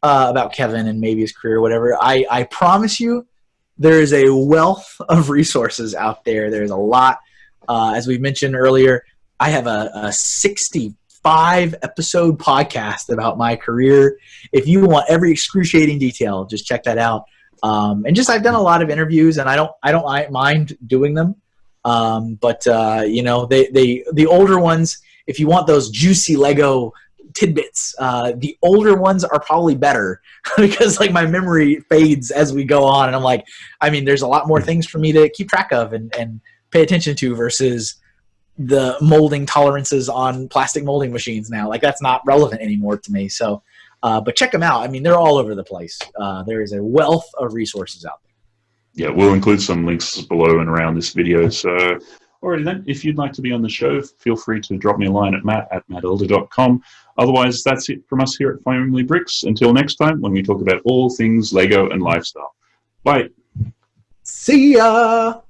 uh, about Kevin and maybe his career, or whatever. I I promise you, there is a wealth of resources out there. There's a lot. Uh, as we mentioned earlier, I have a, a 65 episode podcast about my career. If you want every excruciating detail, just check that out. Um, and just I've done a lot of interviews, and I don't I don't mind doing them. Um, but uh, you know, they they the older ones. If you want those juicy Lego tidbits, uh, the older ones are probably better because like my memory fades as we go on, and I'm like, I mean, there's a lot more things for me to keep track of and and pay attention to versus the molding tolerances on plastic molding machines now. Like that's not relevant anymore to me. So, uh, but check them out. I mean, they're all over the place. Uh, there is a wealth of resources out there. yeah, we'll include some links below and around this video. So, alrighty then, if you'd like to be on the show, feel free to drop me a line at matt at mattelder.com. Otherwise, that's it from us here at Family Bricks. Until next time, when we talk about all things Lego and lifestyle. Bye. See ya.